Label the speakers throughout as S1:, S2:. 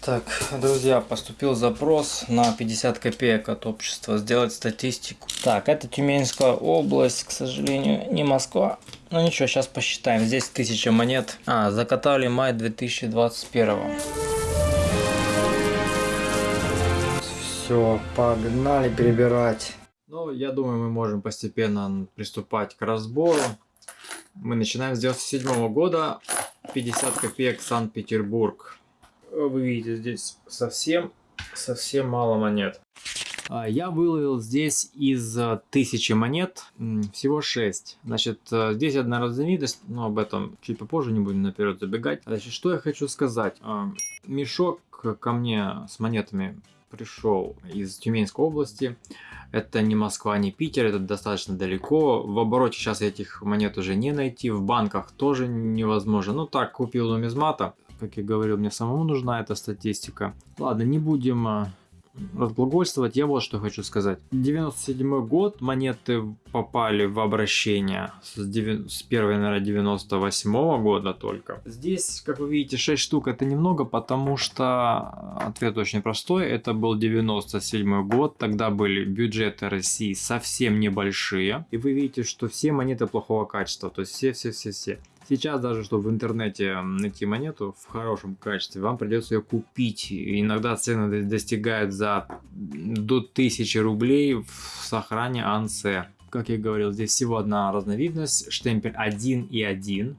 S1: Так, друзья, поступил запрос на 50 копеек от общества сделать статистику. Так, это Тюменская область, к сожалению, не Москва. Ну ничего, сейчас посчитаем. Здесь 1000 монет. А, закатали май 2021. Все, погнали перебирать. Ну, я думаю, мы можем постепенно приступать к разбору. Мы начинаем с 97 года. 50 копеек Санкт-Петербург. Вы видите, здесь совсем, совсем мало монет. А, я выловил здесь из а, тысячи монет всего 6. Значит, а, здесь одна разновидность, но об этом чуть попозже, не будем наперед забегать. Значит, что я хочу сказать. Мешок ко мне с монетами пришел из Тюменской области. Это не Москва, не Питер, это достаточно далеко. В обороте сейчас этих монет уже не найти, в банках тоже невозможно. Ну так, купил нумизмата. Как я говорил, мне самому нужна эта статистика. Ладно, не будем разглагольствовать, я вот что хочу сказать. 97 год, монеты попали в обращение с, 9, с 1 января 98 -го года только. Здесь, как вы видите, 6 штук это немного, потому что ответ очень простой. Это был 97 год, тогда были бюджеты России совсем небольшие. И вы видите, что все монеты плохого качества, то есть все-все-все-все. Сейчас даже, чтобы в интернете найти монету в хорошем качестве, вам придется ее купить. иногда цены достигают за до 1000 рублей в сохране АНС. Как я говорил, здесь всего одна разновидность, штемпель 1 и 1.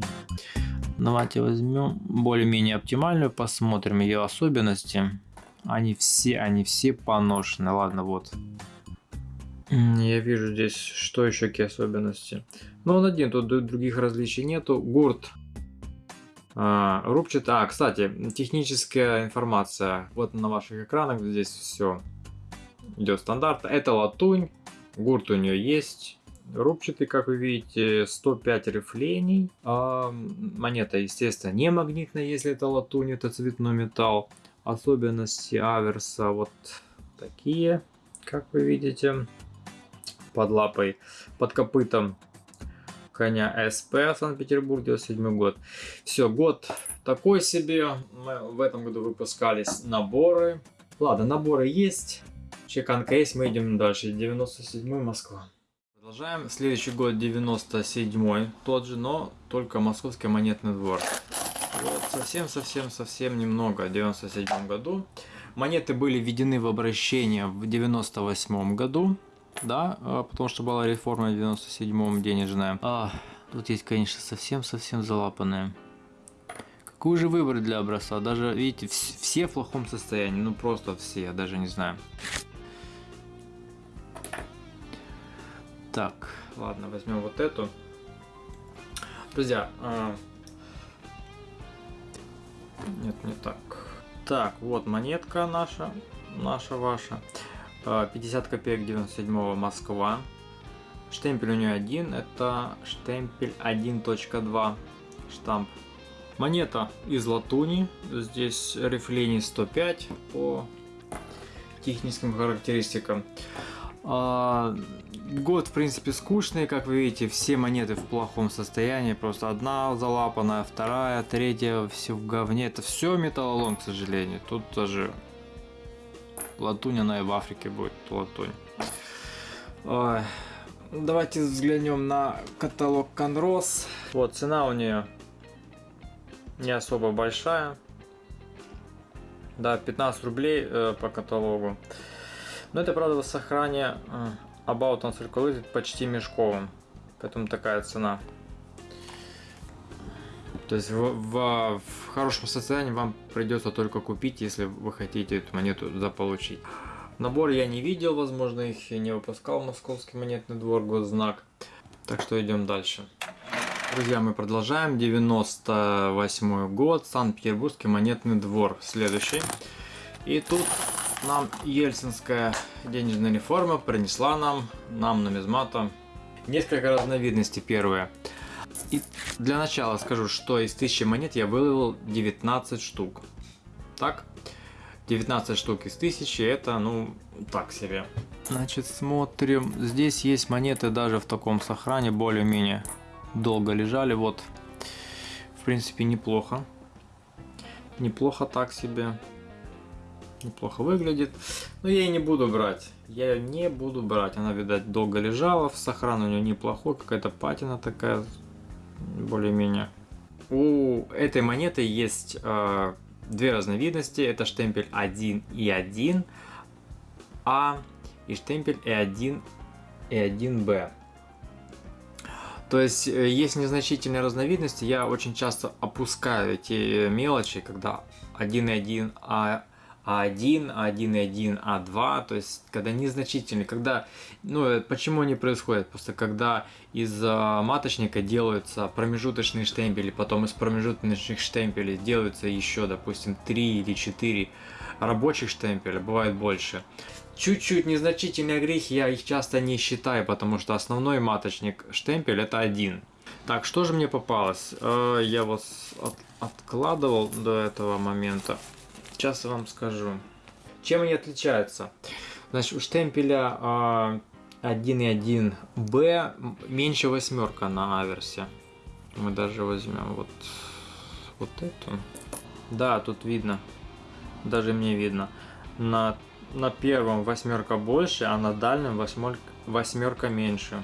S1: Давайте возьмем более-менее оптимальную, посмотрим ее особенности. Они все, они все поношены. Ладно, вот. Я вижу здесь, что еще какие особенности. Но он один, тут других различий нету. Гурт а, рубчатый. А, кстати, техническая информация. Вот на ваших экранах здесь все идет стандарт. Это латунь. Гурт у нее есть. Рубчатый, как вы видите, 105 рифлений. А, монета, естественно, не магнитная, если это латунь, это цветной металл. Особенности аверса вот такие, как вы видите под лапой, под копытом коня СП Санкт-Петербург 97 год. Все, год такой себе. Мы в этом году выпускались наборы. Ладно, наборы есть. Чекан кейс, мы идем дальше. 97 Москва. Продолжаем. Следующий год 97 тот же, но только Московский монетный двор. Вот совсем-совсем-совсем немного в 97 году. Монеты были введены в обращение в 98 году да, а, потому что была реформа в 97-м денежная. А, тут есть, конечно, совсем-совсем залапанные. Какой же выбор для образца? Даже, видите, все в плохом состоянии, ну просто все, я даже не знаю. Так, ладно, возьмем вот эту. Друзья, а... нет, не так. Так, вот монетка наша, наша, ваша. 50 а, копеек 97 Москва. Штемпель у нее один, это штемпель 1.2 штамп. Монета из латуни, здесь рифлений 105 по техническим характеристикам. А, год, в принципе, скучный, как вы видите, все монеты в плохом состоянии, просто одна залапанная, вторая, третья, все в говне. Это все металлолом, к сожалению. Тут даже Латунь, она и в Африке будет латунь. Ой. Давайте взглянем на каталог Конрос. Вот, цена у нее не особо большая. Да, 15 рублей э, по каталогу. Но это, правда, в сохране э, About Uncirculated почти мешковым. Поэтому такая цена. То есть в, в, в хорошем состоянии вам придется только купить, если вы хотите эту монету заполучить. Набор я не видел, возможно их и не выпускал Московский монетный двор, госзнак. Так что идем дальше. Друзья, мы продолжаем. 98 год, Санкт-Петербургский монетный двор. Следующий. И тут нам Ельцинская денежная реформа принесла нам, нам нумизмата, несколько разновидностей. Первое. И для начала скажу, что из 1000 монет я выловил 19 штук. Так? 19 штук из 1000 это, ну, так себе. Значит, смотрим. Здесь есть монеты даже в таком сохране, более-менее долго лежали. Вот, в принципе, неплохо. Неплохо так себе. неплохо выглядит. Но я и не буду брать. Я ее не буду брать. Она, видать, долго лежала. Сохран у нее неплохой. Какая-то патина такая. Более-менее. У этой монеты есть э, две разновидности. Это штемпель 1 и 1 А и штемпель E1 и 1Б. То есть э, есть незначительные разновидности, я очень часто опускаю эти мелочи, когда 1.1, а а1, А1 А2, то есть когда незначительные, когда, ну э, почему они происходят? Просто когда из маточника делаются промежуточные штемпели, потом из промежуточных штемпелей делаются еще, допустим, 3 или 4 рабочих штемпеля, бывает больше чуть-чуть незначительные грехи, я их часто не считаю, потому что основной маточник штемпель это один. Так, что же мне попалось? Э, я от, откладывал до этого момента. Сейчас вам скажу. Чем они отличаются? Значит, у штемпеля 1.1b меньше восьмерка на аверсе. Мы даже возьмем вот, вот эту. Да, тут видно. Даже мне видно. На на первом восьмерка больше, а на дальнем восьмерка, восьмерка меньше.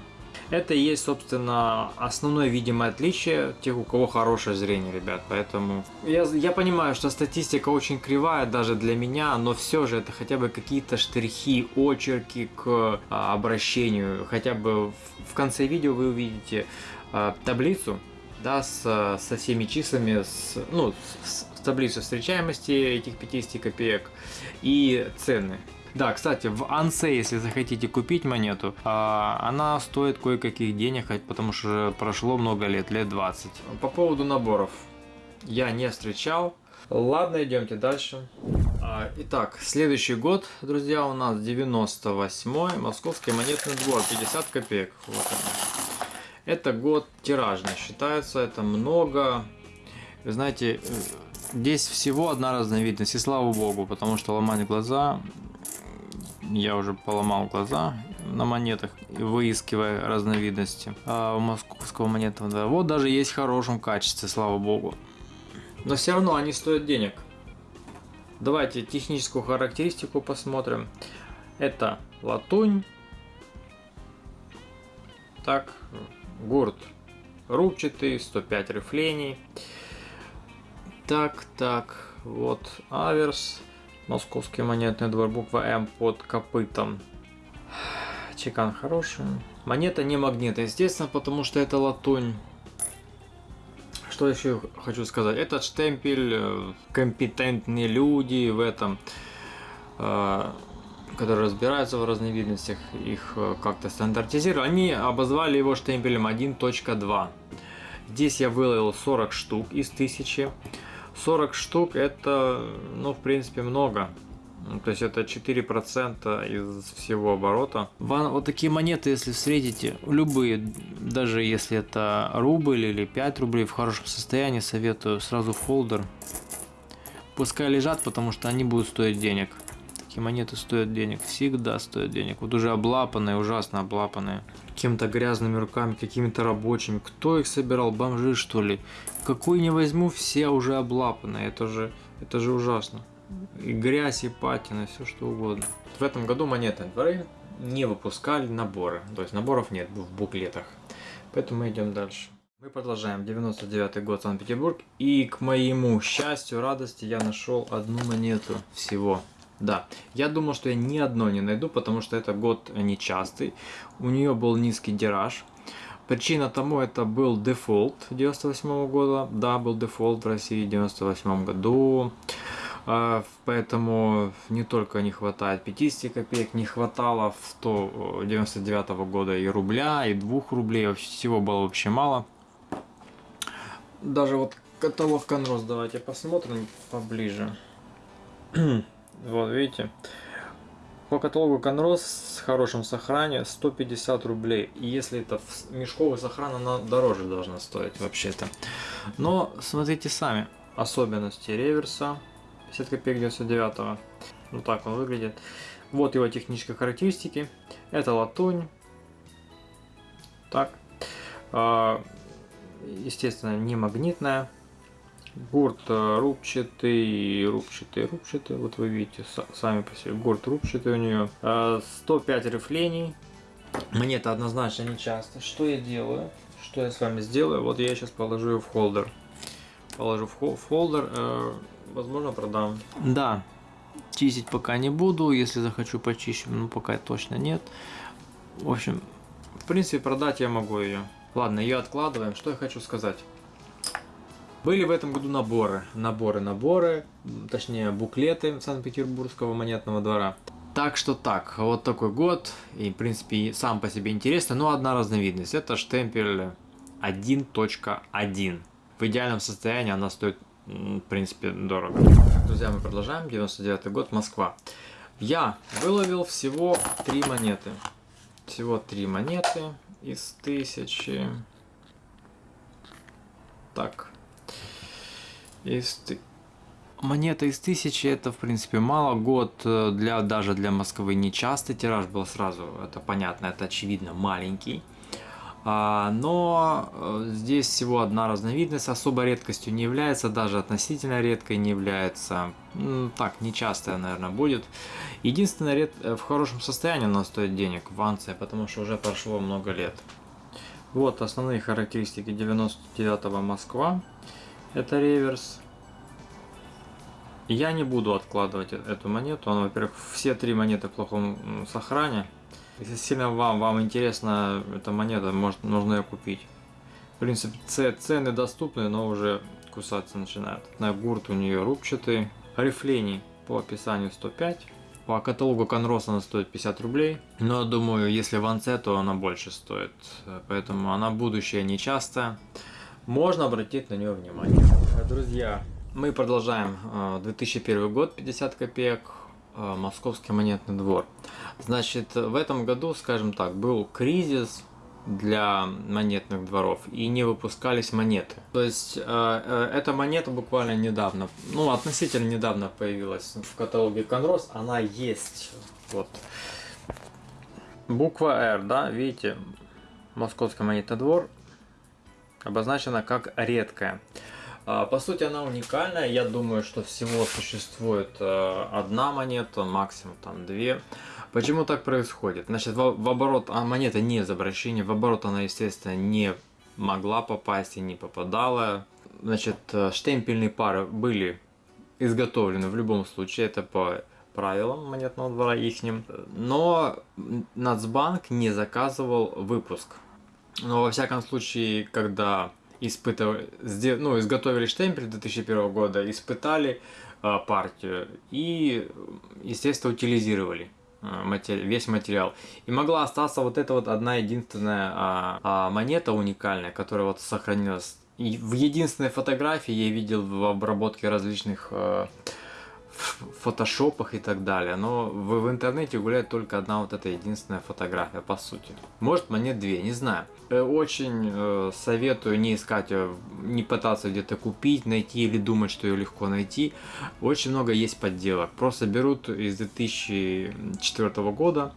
S1: Это и есть, собственно, основное видимое отличие тех, у кого хорошее зрение, ребят. Поэтому я, я понимаю, что статистика очень кривая даже для меня, но все же это хотя бы какие-то штрихи, очерки к а, обращению. Хотя бы в, в конце видео вы увидите а, таблицу, да, с, со всеми числами, с, ну, с, таблицу встречаемости этих 50 копеек и цены. Да, кстати, в Ансе, если захотите купить монету, а, она стоит кое-каких денег, потому что прошло много лет, лет 20. По поводу наборов. Я не встречал. Ладно, идемте дальше. А, итак, следующий год, друзья, у нас 98 Московский монетный двор, 50 копеек. Вот. Это год тиражный считается, это много. Вы знаете, Здесь всего одна разновидность, и слава богу, потому что ломать глаза, я уже поломал глаза на монетах, выискивая разновидности. А у московского монетного да, вот даже есть в хорошем качестве, слава богу. Но все равно они стоят денег. Давайте техническую характеристику посмотрим. Это латунь. Так, гурт рубчатый, 105 рифлений. Так, так, вот аверс. Московский монетный двор, буква М под копытом. Чекан хороший. Монета не магнитная, естественно, потому что это латунь. Что еще хочу сказать? Этот штемпель, э, компетентные люди в этом, э, которые разбираются в разновидностях, их э, как-то стандартизировали, они обозвали его штемпелем 1.2. Здесь я выловил 40 штук из 1000. 40 штук это, ну, в принципе, много. Ну, то есть это 4% из всего оборота. Вот такие монеты, если встретите, любые, даже если это рубль или 5 рублей в хорошем состоянии, советую сразу фолдер. Пускай лежат, потому что они будут стоить денег. Такие монеты стоят денег, всегда стоят денег. Вот уже облапанные, ужасно облапанные. Какими-то грязными руками, какими-то рабочими. Кто их собирал? Бомжи что ли? Какую не возьму, все уже облапаны. Это же, это же ужасно. И грязь, и патина, все что угодно. В этом году монетные дворы не выпускали наборы. То есть наборов нет в буклетах. Поэтому мы идем дальше. Мы продолжаем. 99 год Санкт-Петербург. И к моему счастью, радости я нашел одну монету всего. Да, я думал, что я ни одной не найду, потому что это год нечастый. У нее был низкий тираж. Причина тому это был дефолт 98 -го года. Да, был дефолт в России в 98 году. А, поэтому не только не хватает 50 копеек, не хватало в то 99 -го года и рубля, и двух рублей. Всего было вообще мало. Даже вот каталог Конрос давайте посмотрим поближе. Вот, видите? По каталогу Конрос с хорошим сохране 150 рублей. И если это мешковый сохран, она дороже должна стоить вообще-то. Но смотрите сами. Особенности реверса 50 копеек 99 -го. Вот так он выглядит. Вот его технические характеристики. Это латунь. Так. А, естественно, не магнитная. Гурт э, рубчатый, рубчатый, рубчатый. Вот вы видите сами по себе. Гурт рубчатый у нее. 105 рифлений. Мне это однозначно не часто. Что я делаю? Что я с вами сделаю? Вот я сейчас положу ее в холдер. Положу в холдер. Э, возможно, продам. Да, чистить пока не буду. Если захочу почищу, ну пока точно нет. В общем, в принципе, продать я могу ее. Ладно, ее откладываем. Что я хочу сказать. Были в этом году наборы, наборы, наборы, точнее буклеты Санкт-Петербургского монетного двора. Так что так, вот такой год, и в принципе сам по себе интересно, но одна разновидность, это штемпель 1.1. В идеальном состоянии она стоит, в принципе, дорого. Друзья, мы продолжаем, 99 год, Москва. Я выловил всего три монеты. Всего три монеты из тысячи. Так, из... Монета из тысячи это в принципе мало. Год э, для даже для Москвы не частый тираж был сразу. Это понятно, это очевидно маленький. А, но э, здесь всего одна разновидность, особо редкостью не является, даже относительно редкой не является. Так, нечастая, наверное, будет. Единственное, ред... Э, в хорошем состоянии она стоит денег в Анце, потому что уже прошло много лет. Вот основные характеристики 99 Москва. Это реверс. Я не буду откладывать э, эту монету. Она, во-первых, все три монеты в плохом сохране. Если сильно вам, вам интересна эта монета, может, нужно ее купить. В принципе, цены доступны, но уже кусаться начинают. На гурт у нее рубчатый. Рифлений по описанию 105. По каталогу Конрос она стоит 50 рублей. Но думаю, если в Анце, то она больше стоит. Поэтому она будущее нечастая можно обратить на нее внимание. Друзья, мы продолжаем 2001 э, год, 50 копеек, э, Московский монетный двор. Значит, в этом году, скажем так, был кризис для монетных дворов и не выпускались монеты. То есть э, эта монета буквально недавно, ну относительно недавно появилась в каталоге Конрос, она есть. Вот. Буква R, да, видите, Московский монетный двор, обозначена как редкая. А, по сути она уникальная, я думаю, что всего существует э, одна монета, максимум там две. Почему так происходит? Значит, в, оборот, а монета не из в оборот она, естественно, не могла попасть и не попадала. Значит, э, штемпельные пары были изготовлены в любом случае, это по правилам монетного двора ихним. Но Нацбанк не заказывал выпуск но во всяком случае, когда испытывали, ну, изготовили штемпель 2001 года, испытали э, партию и, естественно, утилизировали э, весь материал. И могла остаться вот эта вот одна единственная а, а, монета уникальная, которая вот сохранилась. И в единственной фотографии я видел в обработке различных фотошопах и так далее. Но в, в интернете гуляет только одна вот эта единственная фотография, по сути. Может, монет две, не знаю. Э, очень э, советую не искать, э, не пытаться где-то купить, найти или думать, что ее легко найти. Очень много есть подделок. Просто берут из 2004 года,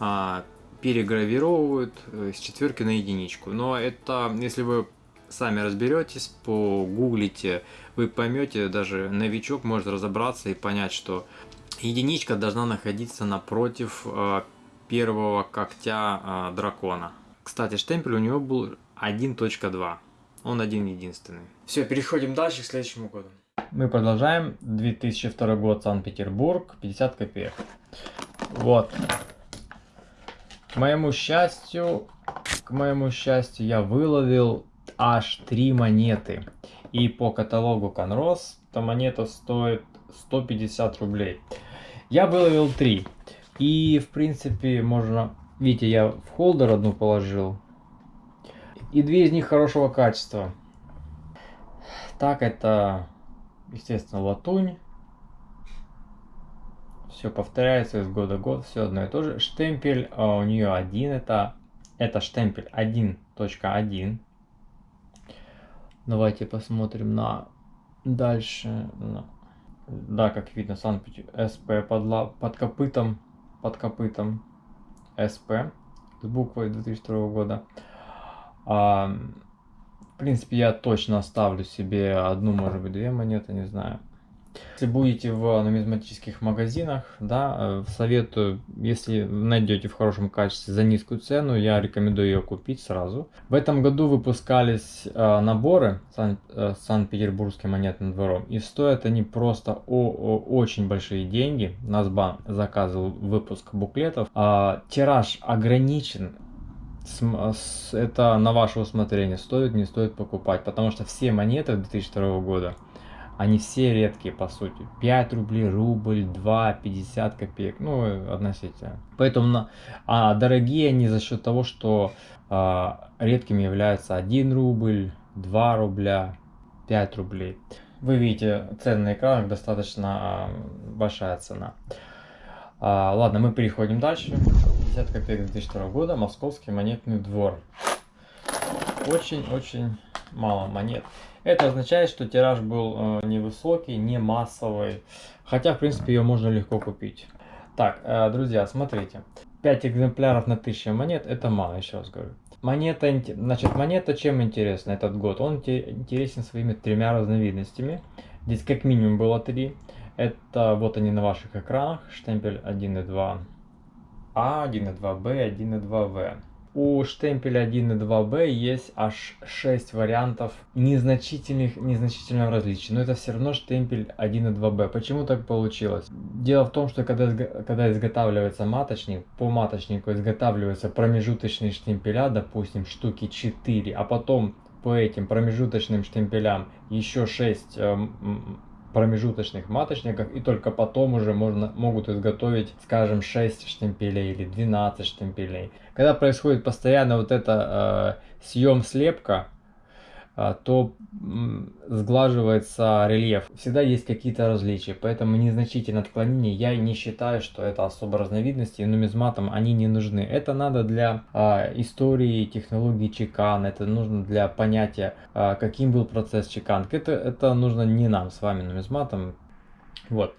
S1: э, перегравировывают с четверки на единичку. Но это, если вы сами разберетесь, погуглите, вы поймете, даже новичок может разобраться и понять, что единичка должна находиться напротив э, первого когтя э, дракона. Кстати, штемпель у него был 1.2. Он один единственный. Все, переходим дальше к следующему году. Мы продолжаем. 2002 год, Санкт-Петербург, 50 копеек. Вот. К моему счастью, к моему счастью, я выловил аж три монеты. И по каталогу Конрос эта монета стоит 150 рублей. Я выловил три. И в принципе можно... Видите, я в холдер одну положил. И две из них хорошего качества. Так, это, естественно, латунь. Все повторяется из года в год, все одно и то же. Штемпель а у нее один, это, это штемпель 1.1. Давайте посмотрим на дальше. Да, как видно, СП под, под копытом, под копытом СП с буквой 2002 года. А, В принципе, я точно оставлю себе одну, может быть, две монеты, не знаю. Если будете в нумизматических магазинах, да, э, советую, если найдете в хорошем качестве за низкую цену, я рекомендую ее купить сразу. В этом году выпускались э, наборы э, Санкт-Петербургским монетным двором, и стоят они просто -о очень большие деньги. Насбан заказывал выпуск буклетов. А, тираж ограничен, это на ваше усмотрение, стоит, не стоит покупать, потому что все монеты 2002 года они все редкие, по сути. 5 рублей, рубль, 2, 50 копеек, ну, относительно. Поэтому, а дорогие они за счет того, что а, редкими являются 1 рубль, 2 рубля, 5 рублей. Вы видите, цены на достаточно а, большая цена. А, ладно, мы переходим дальше. 50 копеек 2002 года, Московский монетный двор. Очень-очень мало монет. Это означает, что тираж был э, невысокий, не массовый. Хотя, в принципе, ее можно легко купить. Так, э, друзья, смотрите. 5 экземпляров на 1000 монет, это мало, еще раз говорю. Монета, значит, монета чем интересна этот год? Он интересен своими тремя разновидностями. Здесь как минимум было три. Это вот они на ваших экранах. Штемпель 1 и 2 А, 1 и 2 Б, 1 и 2 В. У штемпеля 1 и 2b есть аж 6 вариантов незначительных, незначительного различия. Но это все равно штемпель 1 и 2b. Почему так получилось? Дело в том, что когда, когда изготавливается маточник, по маточнику изготавливаются промежуточные штемпеля, допустим, штуки 4, а потом по этим промежуточным штемпелям еще 6 промежуточных маточниках и только потом уже можно, могут изготовить, скажем, 6 штемпелей или 12 штемпелей. Когда происходит постоянно вот это э, съем слепка, то сглаживается рельеф. Всегда есть какие-то различия, поэтому незначительное отклонение я не считаю, что это особо разновидности, и нумизматам они не нужны. Это надо для а, истории, технологии чекан, это нужно для понятия, а, каким был процесс чеканки. Это, это нужно не нам с вами, нумизматам. Вот.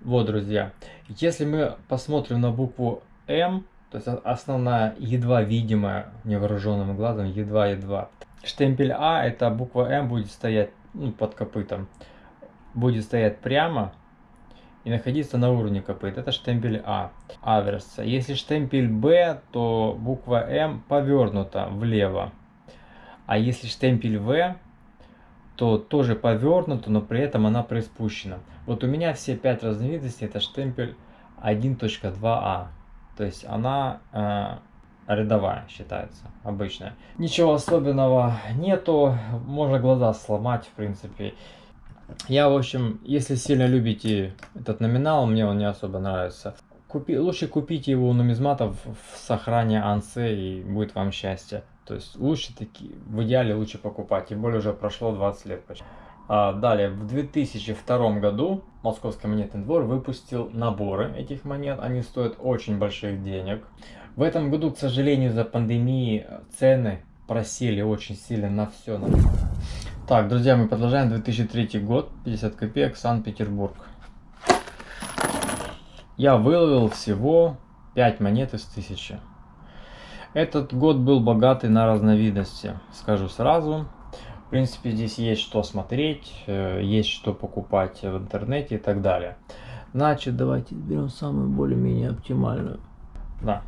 S1: Вот, друзья, если мы посмотрим на букву М, то есть основная, едва видимая невооруженным глазом, едва-едва, штемпель А, это буква М будет стоять ну, под копытом, будет стоять прямо и находиться на уровне копыт. Это штемпель А, аверса. Если штемпель Б, то буква М повернута влево. А если штемпель В, то тоже повернута, но при этом она приспущена. Вот у меня все пять разновидностей это штемпель 1.2а. То есть она э, рядовая считается, обычная. Ничего особенного нету, можно глаза сломать, в принципе. Я, в общем, если сильно любите этот номинал, мне он не особо нравится. Купи, лучше купите его у нумизматов в сохране ансе и будет вам счастье. То есть лучше такие, в идеале лучше покупать, тем более уже прошло 20 лет почти. А, далее, в 2002 году Московский монетный двор выпустил наборы этих монет. Они стоят очень больших денег. В этом году, к сожалению, из-за пандемии цены просели очень сильно на все. Так, друзья, мы продолжаем 2003 год, 50 копеек, Санкт-Петербург. Я выловил всего 5 монет из 1000. Этот год был богатый на разновидности, скажу сразу. В принципе, здесь есть что смотреть, э, есть что покупать в интернете и так далее. Значит, давайте берем самую более-менее оптимальную. Да,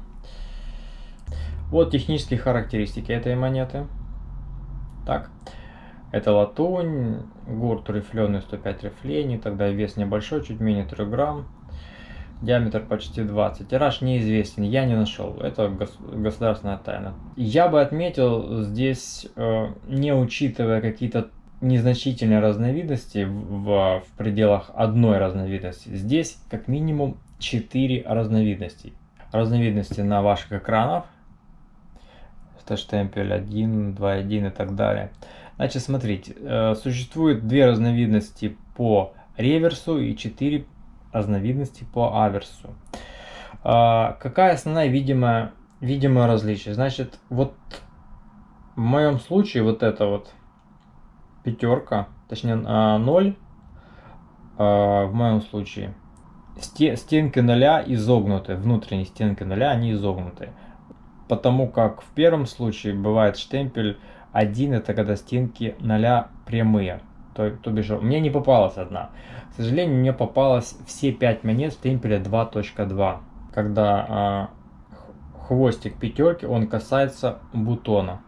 S1: вот технические характеристики этой монеты. Так, это латунь, гурт рифленый 105 рифлений, тогда вес небольшой, чуть менее 3 грамм. Диаметр почти 20. Тираж неизвестен, я не нашел. Это гос государственная тайна. Я бы отметил здесь, э, не учитывая какие-то незначительные разновидности в, в пределах одной разновидности, здесь как минимум 4 разновидностей. Разновидности на ваших экранах это штемпель 1, 2.1 и так далее. Значит, смотрите, э, существует две разновидности по реверсу и четыре разновидности по аверсу. А, какая основная видимая, видимое различие? Значит, вот в моем случае вот это вот пятерка, точнее 0, а, в моем случае стенки ноля изогнуты, внутренние стенки ноля, они изогнуты потому как в первом случае бывает штемпель 1 это когда стенки 0 прямые. То, то бишь, мне не попалась одна. К сожалению, мне попалось все 5 монет в темпеля 2.2. Когда а, хвостик пятерки, он касается бутона.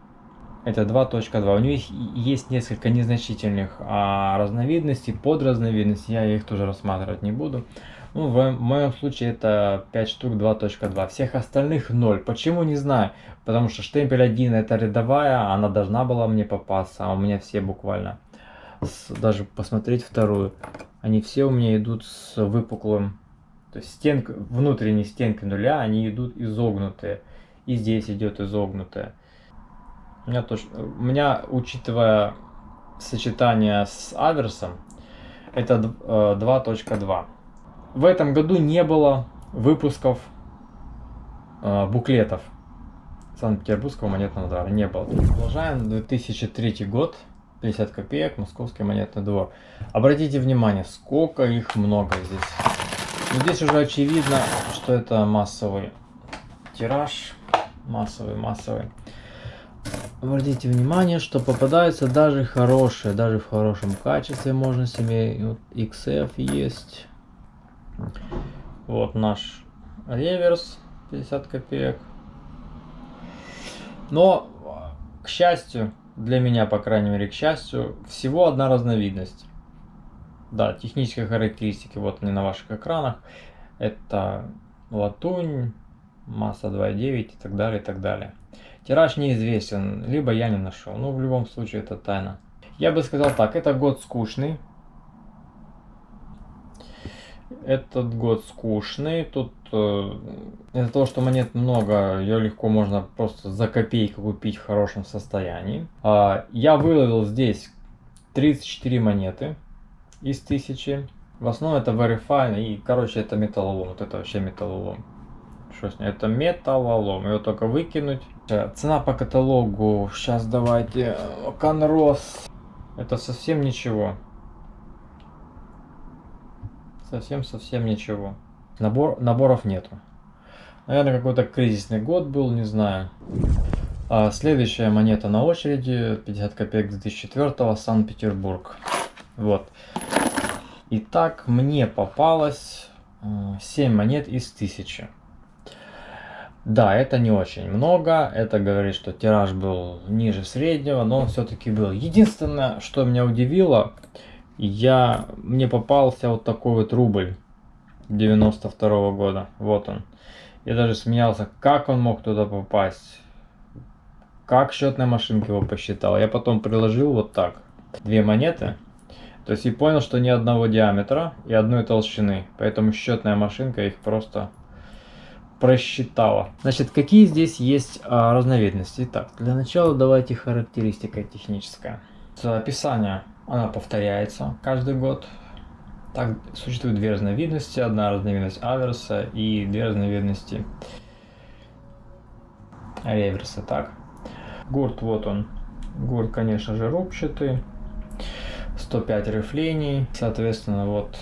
S1: Это 2.2. У них есть несколько незначительных а, разновидностей, подразновидностей. Я их тоже рассматривать не буду. Ну, в, моем случае это 5 штук 2.2. Всех остальных 0. Почему, не знаю. Потому что штемпель 1 это рядовая, она должна была мне попасться, а у меня все буквально. С, даже посмотреть вторую. Они все у меня идут с выпуклым. То есть стенка, внутренние стенки нуля, они идут изогнутые. И здесь идет изогнутая. У меня, точно, у меня, учитывая сочетание с аверсом, это 2.2. В этом году не было выпусков э, буклетов Санкт-Петербургского монетного двора. Не было. Продолжаем. 2003 год. 50 копеек. Московский монетный двор. Обратите внимание, сколько их много здесь. Но здесь уже очевидно, что это массовый тираж. Массовый, массовый. Обратите внимание, что попадаются даже хорошие, даже в хорошем качестве можно себе. Вот XF есть. Вот наш реверс 50 копеек. Но, к счастью, для меня, по крайней мере, к счастью, всего одна разновидность. Да, технические характеристики, вот они на ваших экранах. Это латунь, масса 2,9 и так далее, и так далее. Тираж неизвестен, либо я не нашел. Ну, в любом случае, это тайна. Я бы сказал так, это год скучный. Этот год скучный. Тут э, из-за того, что монет много, ее легко можно просто за копейку купить в хорошем состоянии. А, я выловил здесь 34 монеты из 1000. В основном это Verify и, короче, это металлолом. Вот это вообще металлолом. Что с ней? Это металлолом. Его только выкинуть. Цена по каталогу. Сейчас давайте. Конрос. Это совсем ничего. Совсем-совсем ничего. Набор, наборов нету. Наверное, какой-то кризисный год был, не знаю. А следующая монета на очереди. 50 копеек 2004 Санкт-Петербург. Вот. Итак, мне попалось 7 монет из 1000. Да, это не очень много, это говорит, что тираж был ниже среднего, но он все-таки был. Единственное, что меня удивило, я, мне попался вот такой вот рубль 92 -го года, вот он. Я даже смеялся, как он мог туда попасть, как счетная машинка его посчитала. Я потом приложил вот так, две монеты, то есть и понял, что ни одного диаметра и одной толщины, поэтому счетная машинка их просто просчитала. Значит, какие здесь есть а, разновидности? Итак, для начала давайте характеристика техническая. Описание, она повторяется каждый год. Так, существует две разновидности. Одна разновидность аверса и две разновидности реверса. Так, гурт вот он. Гурт, конечно же, рубчатый. 105 рифлений. Соответственно, вот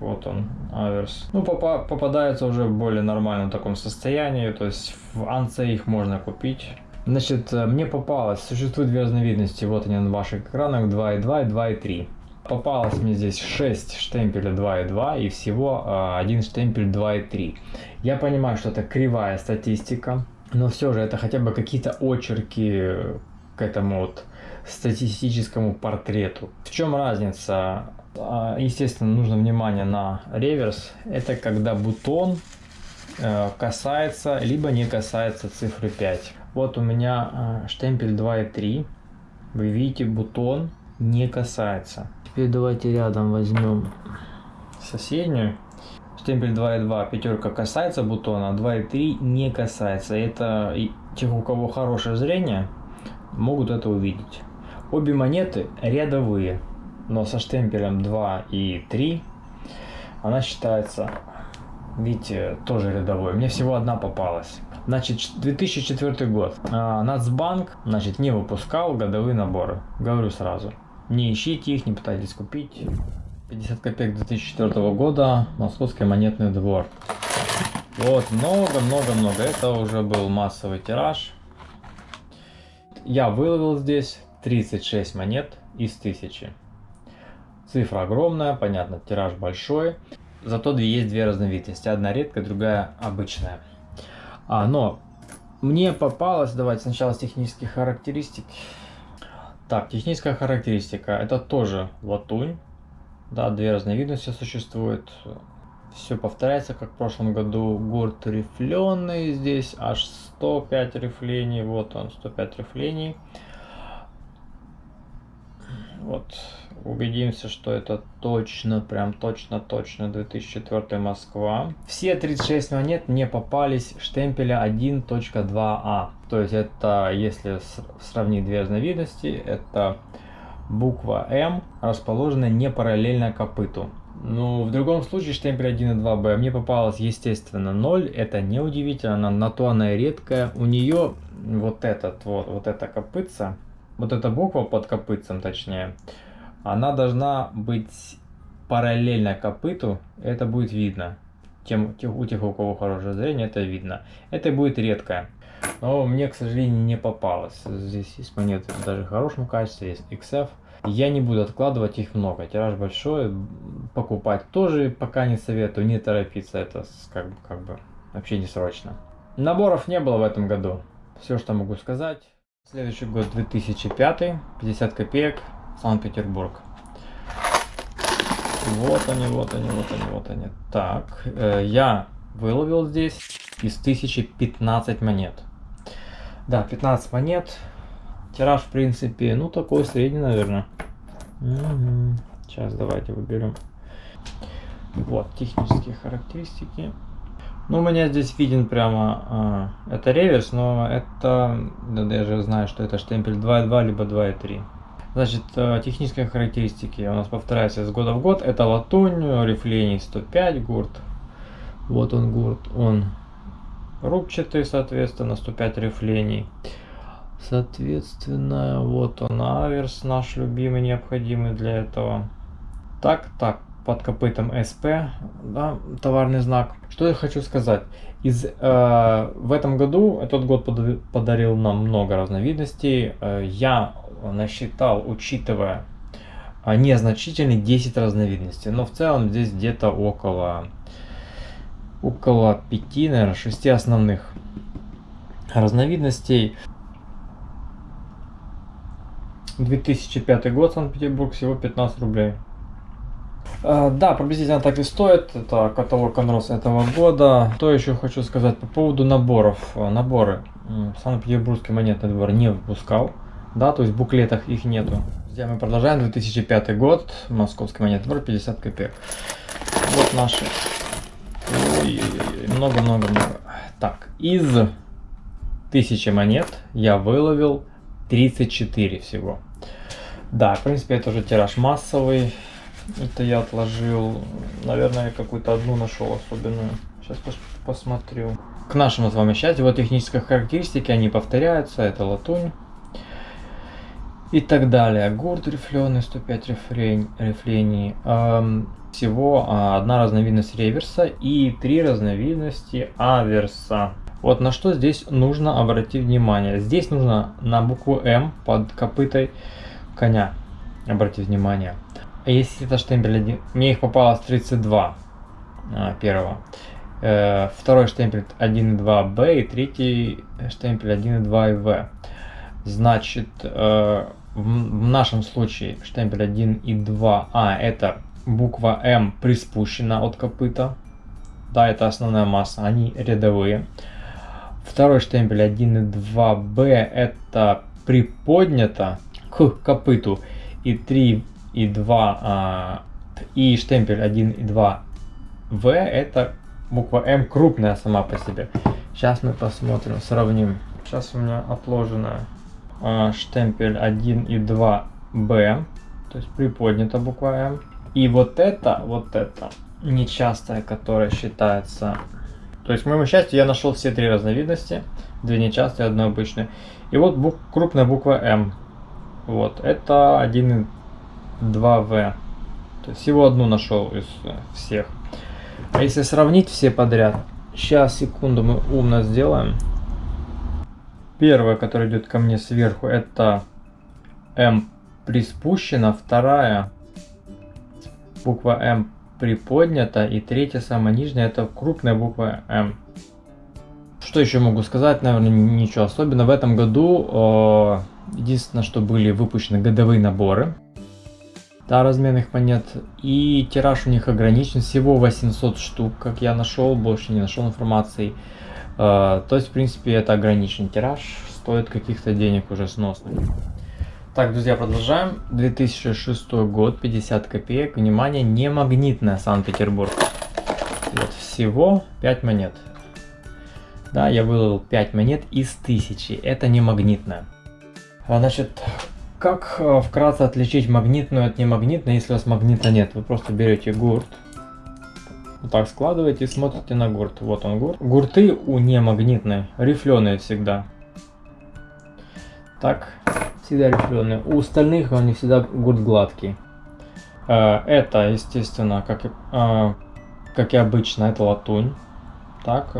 S1: вот он, аверс. Ну, попа попадается уже в более нормальном таком состоянии, то есть в анце их можно купить. Значит, э, мне попалось, существует две разновидности, вот они на ваших экранах, 2.2 и 2.3. Попалось мне здесь 6 штемпелей 2.2 и всего э, один штемпель 2.3. Я понимаю, что это кривая статистика, но все же это хотя бы какие-то очерки к этому вот статистическому портрету. В чем разница а, естественно, нужно внимание на реверс. Это когда бутон э, касается, либо не касается цифры 5. Вот у меня э, штемпель 2.3. Вы видите, бутон не касается. Теперь давайте рядом возьмем соседнюю. Штемпель 2.2 пятерка касается бутона, 2.3 не касается. Это тех, у кого хорошее зрение, могут это увидеть. Обе монеты рядовые но со штемпелем 2 и 3 она считается, видите, тоже рядовой. Мне всего одна попалась. Значит, 2004 год. А, Нацбанк, значит, не выпускал годовые наборы. Говорю сразу. Не ищите их, не пытайтесь купить. 50 копеек 2004 года. Московский монетный двор. Вот, много-много-много. Это уже был массовый тираж. я выловил здесь 36 монет из 1000. Цифра огромная, понятно, тираж большой. Зато есть две разновидности. Одна редкая, другая обычная. А, но мне попалось, давайте сначала с технических характеристик. Так, техническая характеристика. Это тоже латунь. Да, две разновидности существуют. Все повторяется, как в прошлом году. Гурт рифленый. Здесь аж 105 рифлений. Вот он, 105 рифлений. Вот, убедимся, что это точно, прям точно-точно 2004 Москва. Все 36 монет не попались штемпеля 1.2а. А. То есть это, если сравнить две разновидности, это буква М, расположенная не параллельно копыту. Ну, в другом случае штемпель 1 и 2b мне попалось, естественно, 0. Это не удивительно, на то она и редкая. У нее вот этот вот, вот эта копытца, вот эта буква под копытцем точнее, она должна быть параллельно копыту, это будет видно. Тем, у тех, у кого хорошее зрение, это видно. Это будет редкое. Но мне, к сожалению, не попалось. Здесь есть монеты даже в хорошем качестве, есть XF. Я не буду откладывать их много. Тираж большой, покупать тоже пока не советую, не торопиться. Это как бы, как бы вообще не срочно. Наборов не было в этом году. Все, что могу сказать. Следующий год 2005, 50 копеек, Санкт-Петербург. Вот они, вот они, вот они, вот они. Так, э, я выловил здесь из 1015 монет. Да, 15 монет. Тираж, в принципе, ну такой средний, наверное. Угу. Сейчас давайте выберем. Вот, технические характеристики. Ну, у меня здесь виден прямо, э, это реверс, но это, да, я же знаю, что это штемпель 2.2, либо 2.3. Значит, э, технические характеристики у нас повторяются с года в год. Это латунь, рифлений 105, гурт. Вот он гурт, он рубчатый, соответственно, 105 рифлений. Соответственно, вот он аверс, наш любимый, необходимый для этого. Так, так, под копытом СП, да, товарный знак. Что я хочу сказать? Из, э, в этом году, этот год подарил нам много разновидностей. Э, я насчитал, учитывая э, незначительный 10 разновидностей. Но в целом здесь где-то около, около 5, наверное, 6 основных разновидностей. 2005 год, Санкт-Петербург, всего 15 рублей. Uh, да, приблизительно так и стоит. Это каталог Конрос этого года. Что еще хочу сказать по поводу наборов. Наборы. Санкт-Петербургский монетный двор не выпускал. Да, то есть в буклетах их нету. Здесь мы продолжаем. 2005 год. Московский монетный двор 50 копеек. Вот наши. Много-много-много. Так, из 1000 монет я выловил 34 всего. Да, в принципе, это уже тираж массовый. Это я отложил. Наверное, какую-то одну нашел особенную. Сейчас пос посмотрю. К нашему с вами счастью, вот технические характеристики, они повторяются. Это латунь. И так далее. Гурт рифленый, 105 рифлень, рифлений. Эм, всего а, одна разновидность реверса и три разновидности аверса. Вот на что здесь нужно обратить внимание. Здесь нужно на букву М под копытой коня обратить внимание. Если это штемпель один, мне их попалось 32 а, первого. Э, второй штемпель 1.2b и третий штемпель 1.2v. Значит, э, в, нашем случае штемпель 1 и 2а а, это буква М приспущена от копыта. Да, это основная масса, они рядовые. Второй штемпель 1 и 2b это приподнято к копыту. И 3 и 2 а, и штемпель 1 и 2 В это буква М крупная сама по себе. Сейчас мы посмотрим, сравним. Сейчас у меня отложена а, штемпель 1 и 2 Б, то есть приподнята буква М. И вот это, вот это нечастая, которая считается... То есть, к моему счастью, я нашел все три разновидности. Две нечастые, одну обычную. И вот бук, крупная буква М. Вот, это 1 2В. То есть всего одну нашел из э, всех. А если сравнить все подряд, сейчас, секунду, мы умно сделаем. Первая, которая идет ко мне сверху, это М приспущена, вторая буква М приподнята, и третья, самая нижняя, это крупная буква М. Что еще могу сказать? Наверное, ничего особенного. В этом году единственное, что были выпущены годовые наборы да, разменных монет. И тираж у них ограничен, всего 800 штук, как я нашел, больше не нашел информации. Э, то есть, в принципе, это ограниченный тираж, стоит каких-то денег уже сносных. Так, друзья, продолжаем. 2006 год, 50 копеек. Внимание, не магнитная Санкт-Петербург. Вот, всего 5 монет. Да, я выловил 5 монет из 1000. Это не магнитная. А, значит, как э, вкратце отличить магнитную от немагнитной, если у вас магнита нет? Вы просто берете гурт, вот так складываете и смотрите на гурт. Вот он гурт. Гурты у немагнитной рифленые всегда. Так, всегда рифленые. У остальных они всегда гурт гладкий. Э, это, естественно, как, э, как и обычно, это латунь. Так,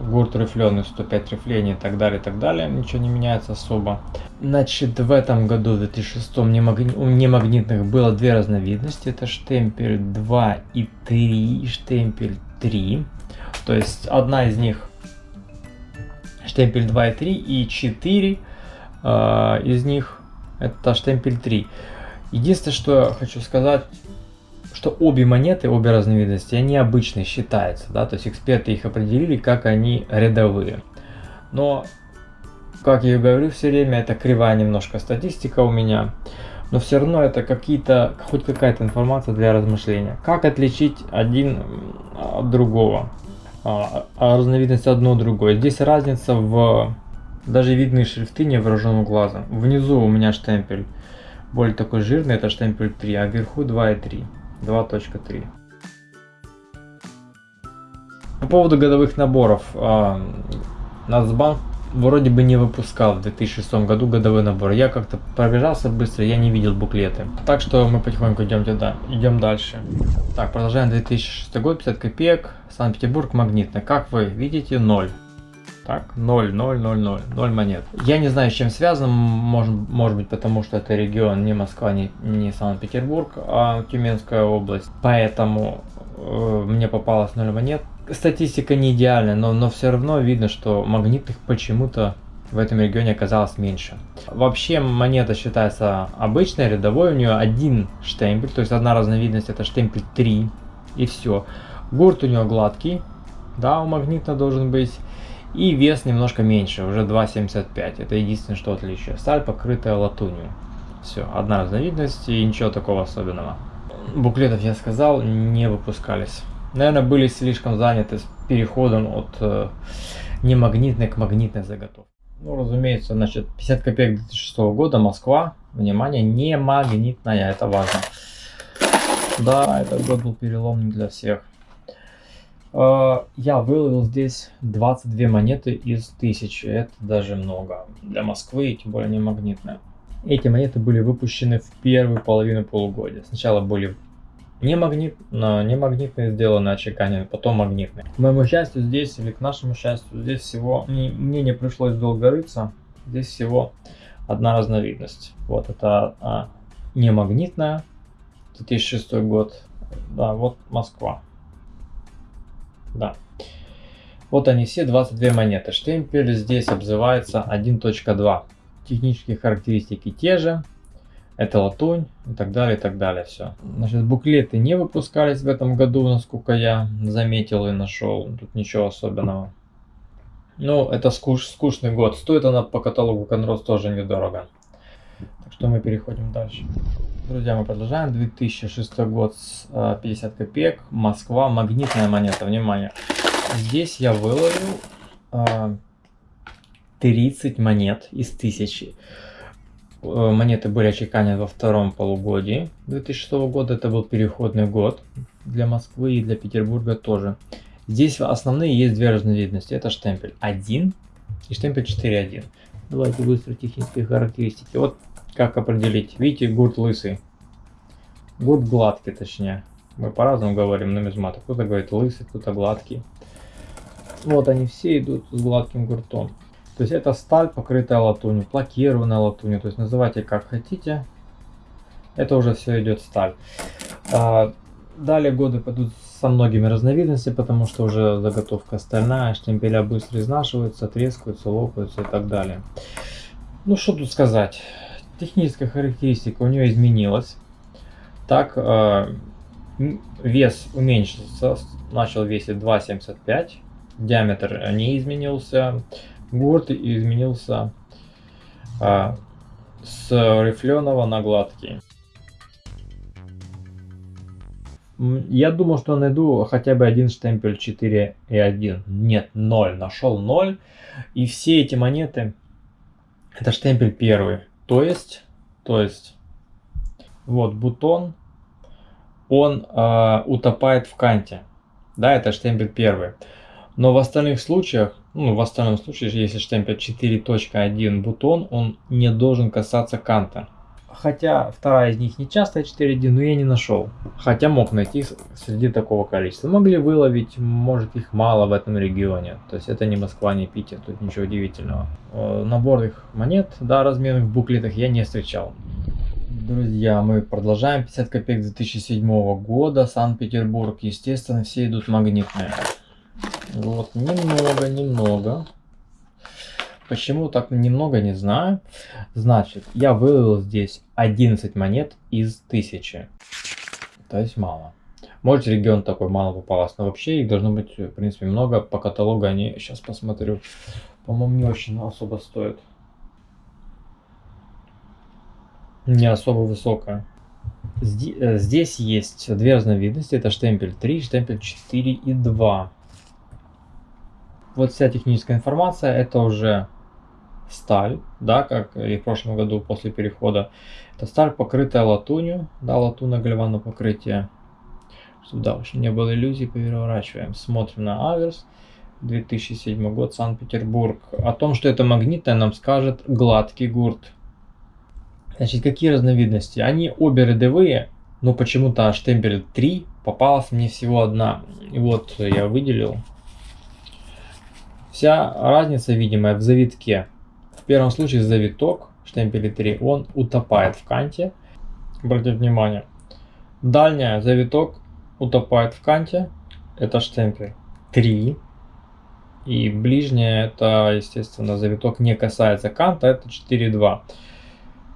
S1: гурт рифленый, 105 рифлений и так далее, и так далее. Ничего не меняется особо. Значит, в этом году, в 2006, у немагнитных было две разновидности. Это штемпель 2 и 3, и штемпель 3. То есть одна из них штемпель 2 и 3, и 4 э, из них это штемпель 3. Единственное, что я хочу сказать, что обе монеты, обе разновидности, они обычные считаются, да, то есть эксперты их определили, как они рядовые. Но, как я и говорю все время, это кривая немножко статистика у меня, но все равно это какие-то, хоть какая-то информация для размышления. Как отличить один от другого, а, а разновидность одно от другой. Здесь разница в, даже видные шрифты невооруженным глазом. Внизу у меня штемпель более такой жирный, это штемпель 3, а вверху 2 и 3. 2.3. По поводу годовых наборов. А, Нацбанк вроде бы не выпускал в 2006 году годовой набор. Я как-то пробежался быстро, я не видел буклеты. Так что мы потихоньку идем, туда, идем дальше. Так, продолжаем 2006 год, 50 копеек, Санкт-Петербург, магнитный. Как вы видите, 0. Так, 0, 0, 0, 0, 0 монет. Я не знаю, с чем связано, может, может быть, потому что это регион не Москва, не, не Санкт-Петербург, а Тюменская область. Поэтому э, мне попалось 0 монет. Статистика не идеальная, но, но все равно видно, что магнитных почему-то в этом регионе оказалось меньше. Вообще монета считается обычной, рядовой, у нее один штемпель, то есть одна разновидность это штемпель 3 и все. Гурт у нее гладкий, да, у магнита должен быть. И вес немножко меньше, уже 2,75. Это единственное, что отличие. Сталь покрытая латунью. Все, одна разновидность и ничего такого особенного. Буклетов, я сказал, не выпускались. Наверное, были слишком заняты с переходом от э, немагнитной к магнитной заготовке. Ну, разумеется, значит, 50 копеек 2006 года, Москва. Внимание, не магнитная, это важно. Да, этот год был переломный для всех. А, я выловил здесь 22 монеты из 1000. Это даже много для Москвы, и тем более не магнитная. Эти монеты были выпущены в первую половину полугодия. Сначала были не, магнит, не магнитные сделаны отчеканены, потом магнитные. К моему счастью здесь, или к нашему счастью, здесь всего, мне не пришлось долго рыться. Здесь всего одна разновидность. Вот это а, не магнитная, 2006 год. Да, вот Москва. Да. Вот они все, 22 монеты. Штемпель здесь обзывается 1.2. Технические характеристики те же. Это латунь и так далее, и так далее. Все. Значит, буклеты не выпускались в этом году, насколько я заметил и нашел. Тут ничего особенного. Ну, это скуш, скучный год. Стоит она по каталогу Конрос тоже недорого. Так что мы переходим дальше. Друзья, мы продолжаем. 2006 год, 50 а, копеек. Москва, магнитная монета. Внимание. Здесь я выловил 30 а, монет из 1000. Э, монеты были очеканены во втором полугодии 2006 года. Это был переходный год для Москвы и для Петербурга тоже. Здесь основные есть две разновидности. Это штемпель 1 и штемпель 4.1. Давайте быстро технические характеристики. Вот как определить? Видите, гурт лысый. Гурт гладкий, точнее. Мы по-разному говорим нумизматы. Кто-то говорит лысый, кто-то гладкий. Вот они все идут с гладким гуртом. То есть это сталь, покрытая латунью, лакированная латунью, то есть называйте как хотите. Это уже все идет сталь. А, далее годы пойдут со многими разновидностями, потому что уже заготовка стальная, штемпеля быстро изнашиваются, трескаются, лопаются и так далее. Ну что тут сказать. Техническая характеристика у нее изменилась. Так, э, вес уменьшился, начал весить 2,75. Диаметр не изменился. Гурт изменился э, с рифленого на гладкий. Я думал, что найду хотя бы один штемпель 4 и 1. Нет, 0. Нашел 0. И все эти монеты, это штемпель первый. То есть, то есть, вот бутон, он э, утопает в канте. Да, это штемпель первый. Но в остальных случаях, ну, в остальном случае, если штемпель 4.1 бутон, он не должен касаться канта. Хотя вторая из них не частая 4D, но я не нашел. Хотя мог найти среди такого количества. Могли выловить, может их мало в этом регионе. То есть это не Москва, не Питер, тут ничего удивительного. Э, наборных монет, да, разменных в буклетах я не встречал. Друзья, мы продолжаем. 50 копеек 2007 года, Санкт-Петербург. Естественно, все идут магнитные. Вот, немного, немного. Почему так немного, не знаю. Значит, я вывел здесь 11 монет из 1000. То есть мало. Может регион такой мало попалось, но вообще их должно быть, в принципе, много. По каталогу они, сейчас посмотрю, по-моему, не очень особо стоят. Не особо высокая. Э, здесь есть две разновидности. Это штемпель 3, штемпель 4 и 2. Вот вся техническая информация. Это уже сталь, да, как и в прошлом году после перехода. Это сталь, покрытая латунью, да, латунно-гальванное покрытие. Да, уж не было иллюзий, переворачиваем. Смотрим на аверс. 2007 год, Санкт-Петербург. О том, что это магнитное, нам скажет гладкий гурт. Значит, какие разновидности? Они обе рядовые, но почему-то штемпель 3 попалась мне всего одна. И вот я выделил. Вся разница видимая в завитке первом случае завиток штемпеля 3, он утопает в канте. Обратите внимание. Дальняя завиток утопает в канте. Это штемпель 3. И ближняя это, естественно, завиток не касается канта, это 4,2.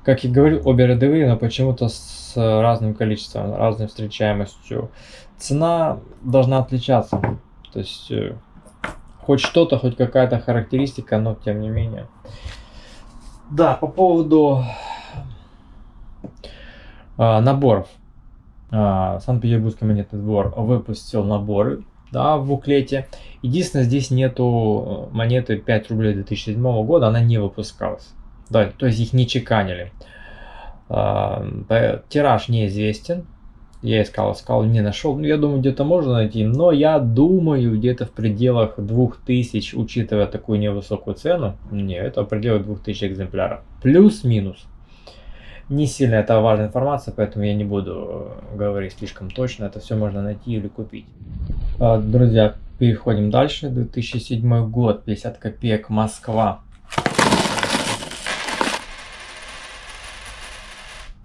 S1: Как я говорил, обе рядовые, но почему-то с разным количеством, разной встречаемостью. Цена должна отличаться. То есть, э, хоть что-то, хоть какая-то характеристика, но тем не менее. Да, по поводу а, наборов. А, Санкт-Петербургский монетный двор выпустил наборы да, в буклете. Единственное, здесь нету монеты 5 рублей 2007 года, она не выпускалась. Да, то есть их не чеканили. А, тираж неизвестен. Я искал, искал, не нашел. Ну, я думаю, где-то можно найти. Но я думаю, где-то в пределах 2000, учитывая такую невысокую цену. Не, это в пределах 2000 экземпляров. Плюс-минус. Не сильно это важная информация, поэтому я не буду э, говорить слишком точно. Это все можно найти или купить. А, друзья, переходим дальше. 2007 год, 50 копеек, Москва.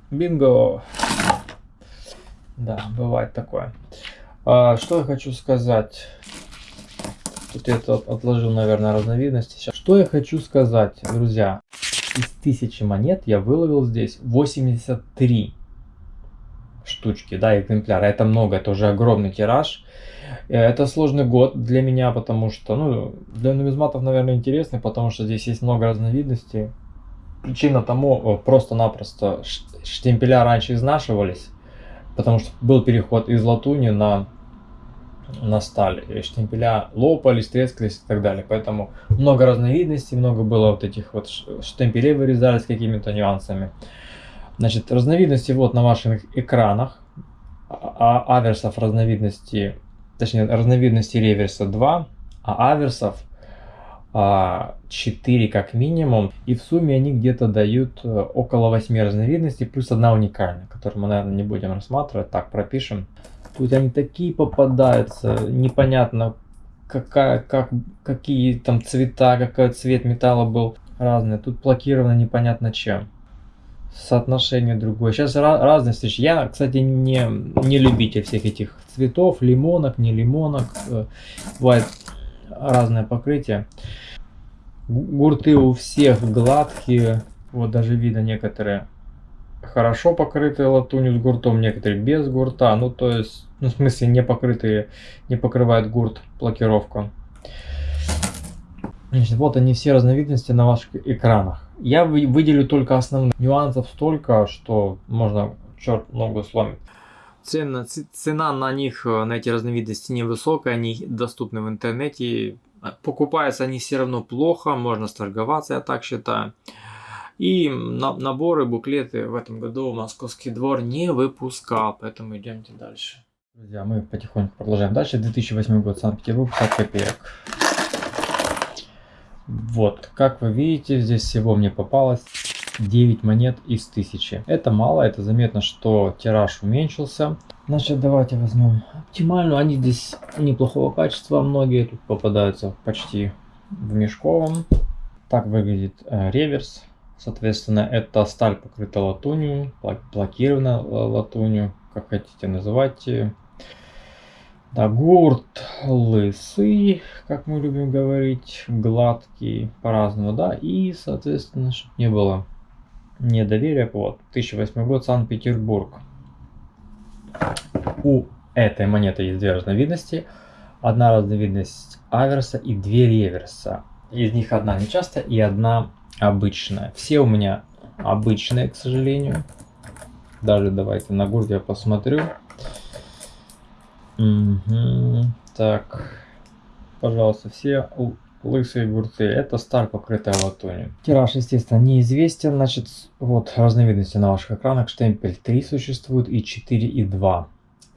S1: Бинго! Да, бывает такое. А, что я хочу сказать? Тут я это отложил, наверное, разновидности. Сейчас. Что я хочу сказать, друзья? Из тысячи монет я выловил здесь 83 штучки, да, экземпляра. Это много, это уже огромный тираж. Э, это сложный год для меня, потому что, ну, для нумизматов, наверное, интересный, потому что здесь есть много разновидностей. Причина тому э, просто-напросто штемпеля раньше изнашивались потому что был переход из латуни на, на сталь. Штемпеля лопались, трескались и так далее. Поэтому много разновидностей, много было вот этих вот штемпелей вырезались какими-то нюансами. Значит, разновидности вот на ваших экранах. А, а аверсов разновидности, точнее разновидности реверса 2, а аверсов 4 а, как минимум. И в сумме они где-то дают э, около 8 разновидностей, плюс одна уникальная, которую мы, наверное, не будем рассматривать. Так, пропишем. Тут они такие попадаются, непонятно какая, как, какие там цвета, какой цвет металла был разный. Тут блокировано непонятно чем. Соотношение другое. Сейчас разные встречи. Я, кстати, не, не любитель всех этих цветов, лимонок, не лимонок. Э, бывает разное покрытие. Гурты у всех гладкие. Вот даже видно некоторые хорошо покрытые латунью с гуртом, некоторые без гурта. Ну, то есть, ну, в смысле, не покрытые, не покрывает гурт блокировку. Значит, вот они все разновидности на ваших экранах. Я выделю только основные. Нюансов столько, что можно черт ногу сломить. Цена, цена на них, на эти разновидности невысокая, они доступны в интернете. Покупаются они все равно плохо, можно сторговаться, я так считаю. И на, наборы, буклеты в этом году Московский двор не выпускал, поэтому идемте дальше. Друзья, мы потихоньку продолжаем дальше. 2008 год, Санкт-Петербург, 50 копеек. Вот, как вы видите, здесь всего мне попалось 9 монет из 1000. Это мало, это заметно, что тираж уменьшился. Значит, давайте возьмем оптимальную. Они здесь неплохого качества, многие тут попадаются почти в мешковом. Так выглядит э, реверс. Соответственно, это сталь покрыта латунью, блокирована латунью, как хотите называйте. Да, гурт лысый, как мы любим говорить, гладкий, по-разному, да, и, соответственно, чтобы не было недоверия, вот, 1008 год, Санкт-Петербург. У этой монеты есть две разновидности. Одна разновидность аверса и две реверса. Из них одна нечастая и одна обычная. Все у меня обычные, к сожалению. Даже давайте на гурт я посмотрю. Угу. Так, пожалуйста, все лысые гурты. Это сталь, покрытая латунью. Тираж, естественно, неизвестен. Значит, вот разновидности на ваших экранах. Штемпель 3 существует и 4 и 2.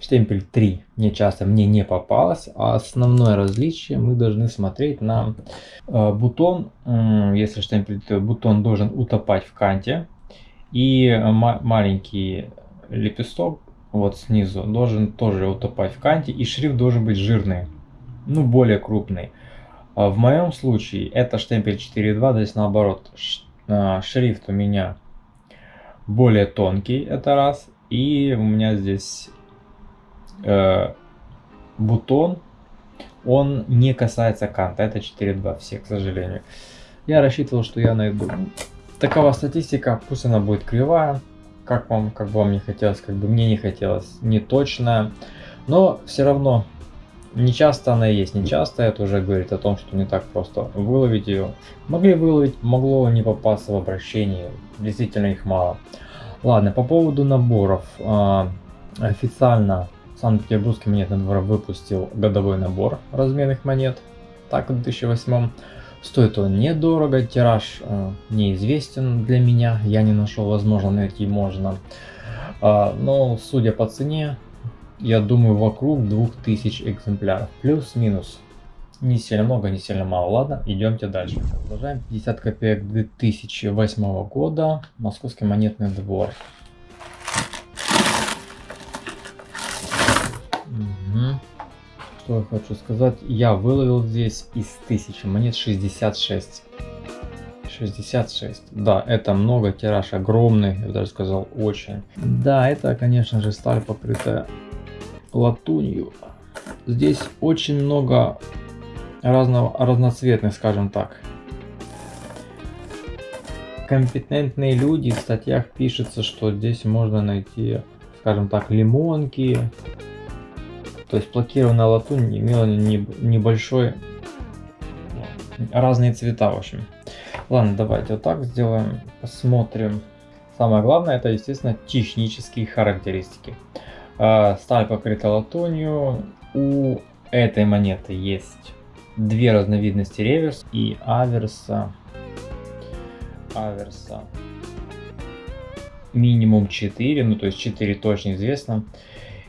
S1: Штемпель 3 мне часто мне не попалось, а основное различие мы должны смотреть на э, бутон. Э, если штемпель, то бутон должен утопать в канте. И маленький лепесток вот снизу должен тоже утопать в канте. И шрифт должен быть жирный, ну более крупный. А в моем случае это штемпель 4.2, здесь наоборот э, шрифт у меня более тонкий, это раз. И у меня здесь э, бутон, он не касается канта. Это 4.2 все, к сожалению. Я рассчитывал, что я найду. Такова статистика, пусть она будет кривая. Как вам, как бы вам не хотелось, как бы мне не хотелось, не точная. Но все равно, не часто она есть, не часто. Это уже говорит о том, что не так просто выловить ее. Могли выловить, могло не попасться в обращение. Действительно их мало. Ладно, по поводу наборов. А, официально Санкт-Петербургский монетный двор выпустил годовой набор разменных монет, так в 2008 Стоит он недорого, тираж э, неизвестен для меня, я не нашел, возможно найти можно. Э, но судя по цене, я думаю вокруг 2000 экземпляров, плюс-минус. Не сильно много, не сильно мало. Ладно, идемте дальше. Продолжаем. 50 копеек 2008 года, Московский монетный двор. Угу. Что я хочу сказать, я выловил здесь из 1000 монет 66. 66. Да, это много, тираж огромный, я даже сказал очень. Да, это, конечно же, сталь покрытая латунью. Здесь очень много разного, разноцветных, скажем так. Компетентные люди в статьях пишется, что здесь можно найти, скажем так, лимонки, то есть блокированная латунь имела небольшой, разные цвета, в общем. Ладно, давайте вот так сделаем, посмотрим. Самое главное, это, естественно, технические характеристики. А, сталь покрыта латунью. У этой монеты есть две разновидности реверс и аверса. Аверса минимум 4, ну то есть 4 точно известно.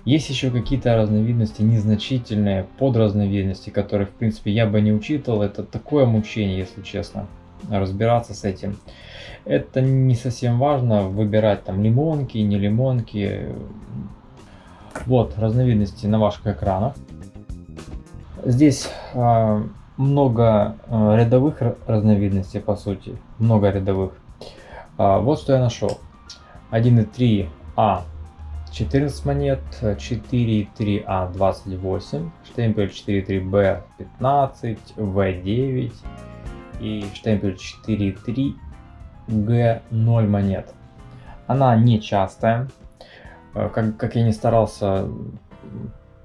S1: Есть еще какие-то разновидности незначительные, подразновидности, которые в принципе я бы не учитывал. Это такое мучение, если честно, разбираться с этим. Это не совсем важно, выбирать там лимонки, не лимонки. Вот разновидности на ваших экранах. Здесь а, много а, рядовых разновидностей, по сути. Много рядовых. А, вот что я нашел. 1.3А 14 монет, 4.3А 28, штемпель 4.3Б 15, В9 и штемпель 4.3 Г0 монет. Она не частая. Как, как я не старался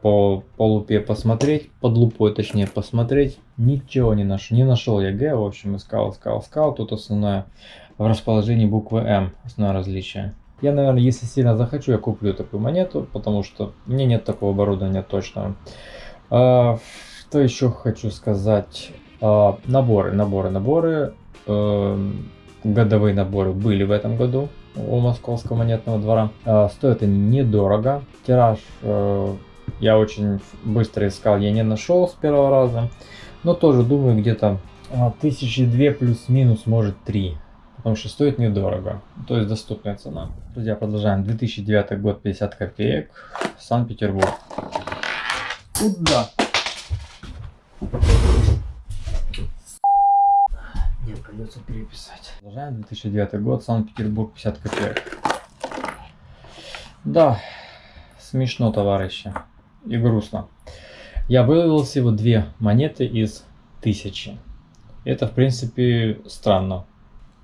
S1: по, по лупе посмотреть, под лупой точнее посмотреть, ничего не нашел. Не нашел я Г, в общем, искал, искал, искал. Тут основное в расположении буквы М, основное различие. Я, наверное, если сильно захочу, я куплю такую монету, потому что мне нет такого оборудования точного. А, что еще хочу сказать? А, наборы, наборы, наборы. А, годовые наборы были в этом году у Московского монетного двора. А, стоят они недорого. Тираж а, я очень быстро искал, я не нашел с первого раза. Но тоже думаю где-то а, тысячи две плюс-минус, может три. Потому что стоит недорого. То есть доступная цена. Друзья, продолжаем. 2009 год, 50 копеек. Санкт-Петербург. Куда? Нет, придется переписать. Продолжаем. 2009 год, Санкт-Петербург, 50 копеек. Да, смешно, товарищи и грустно. Я вывел всего две монеты из тысячи. Это, в принципе, странно.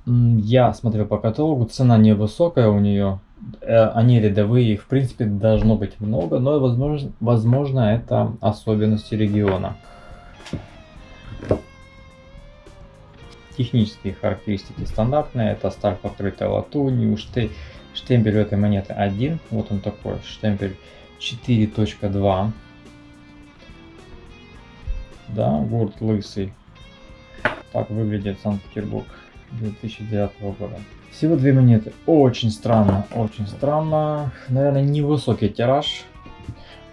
S1: Я смотрел по каталогу, цена невысокая у нее. Э, они рядовые, их, в принципе, должно быть много, но, возможно, возможно это особенности региона. Технические характеристики стандартные. Это сталь покрытая латунью, штемпель у этой монеты один. Вот он такой, штемпель 4.2. Да, гурт лысый. Так выглядит Санкт-Петербург 2009 года. Всего две монеты. Очень странно, очень странно. Наверное, невысокий тираж.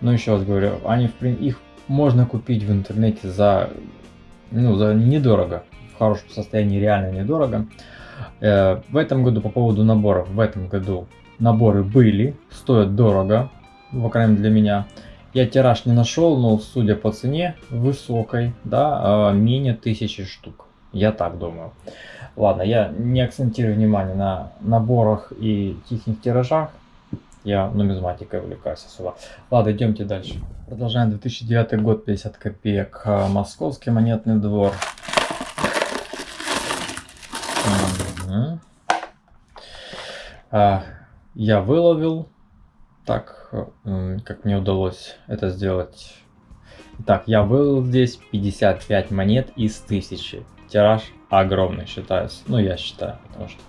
S1: Но еще раз говорю, они их можно купить в интернете за, ну, за недорого. Хорошем состоянии реально недорого. Э, в этом году по поводу наборов. В этом году наборы были, стоят дорого по крайней для меня. Я тираж не нашел, но судя по цене высокой, да, а, менее тысячи штук. Я так думаю. Ладно, я не акцентирую внимание на наборах и тихих тиражах. Я нумизматикой увлекаюсь особо. Ладно, идемте дальше. Продолжаем 2009 год, 50 копеек. А, московский монетный двор. Угу. А, я выловил так как мне удалось это сделать. Так, я вывел здесь 55 монет из 1000. Тираж огромный считается. Ну, я считаю, потому что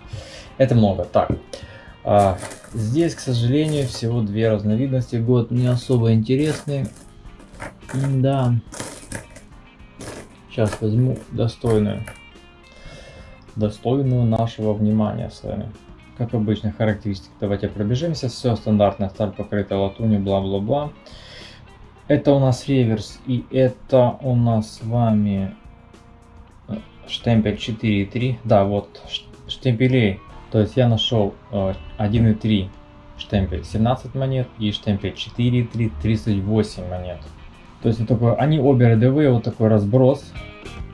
S1: это много. Так, а, здесь, к сожалению, всего две разновидности. Год не особо интересный. Да. Сейчас возьму достойную. Достойную нашего внимания с вами. Как обычно, характеристики давайте пробежимся. Все стандартно, сталь покрыта латунью, бла-бла-бла. Это у нас реверс, и это у нас с вами э, штемпель 4.3. Да, вот штемпелей. То есть я нашел 1.3 э, штемпель 17 монет и штемпель 4.3 38 монет. То есть вот такой, они обе рядовые, вот такой разброс.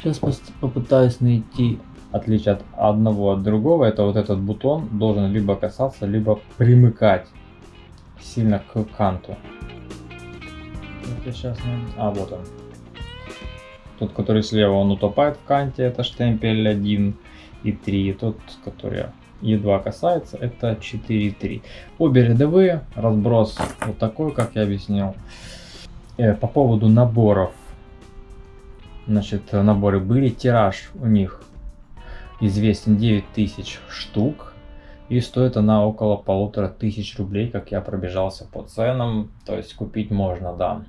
S1: Сейчас попытаюсь найти отличие от одного от другого, это вот этот бутон должен либо касаться, либо примыкать сильно к канту. сейчас А, вот он. Тот, который слева, он утопает в канте, это штемпель 1 и 3. И тот, который едва касается, это 4 и 3. Обе рядовые, разброс вот такой, как я объяснил. Э, по поводу наборов. Значит, наборы были, тираж у них известен 9000 штук. И стоит она около полутора тысяч рублей, как я пробежался по ценам. То есть купить можно, да.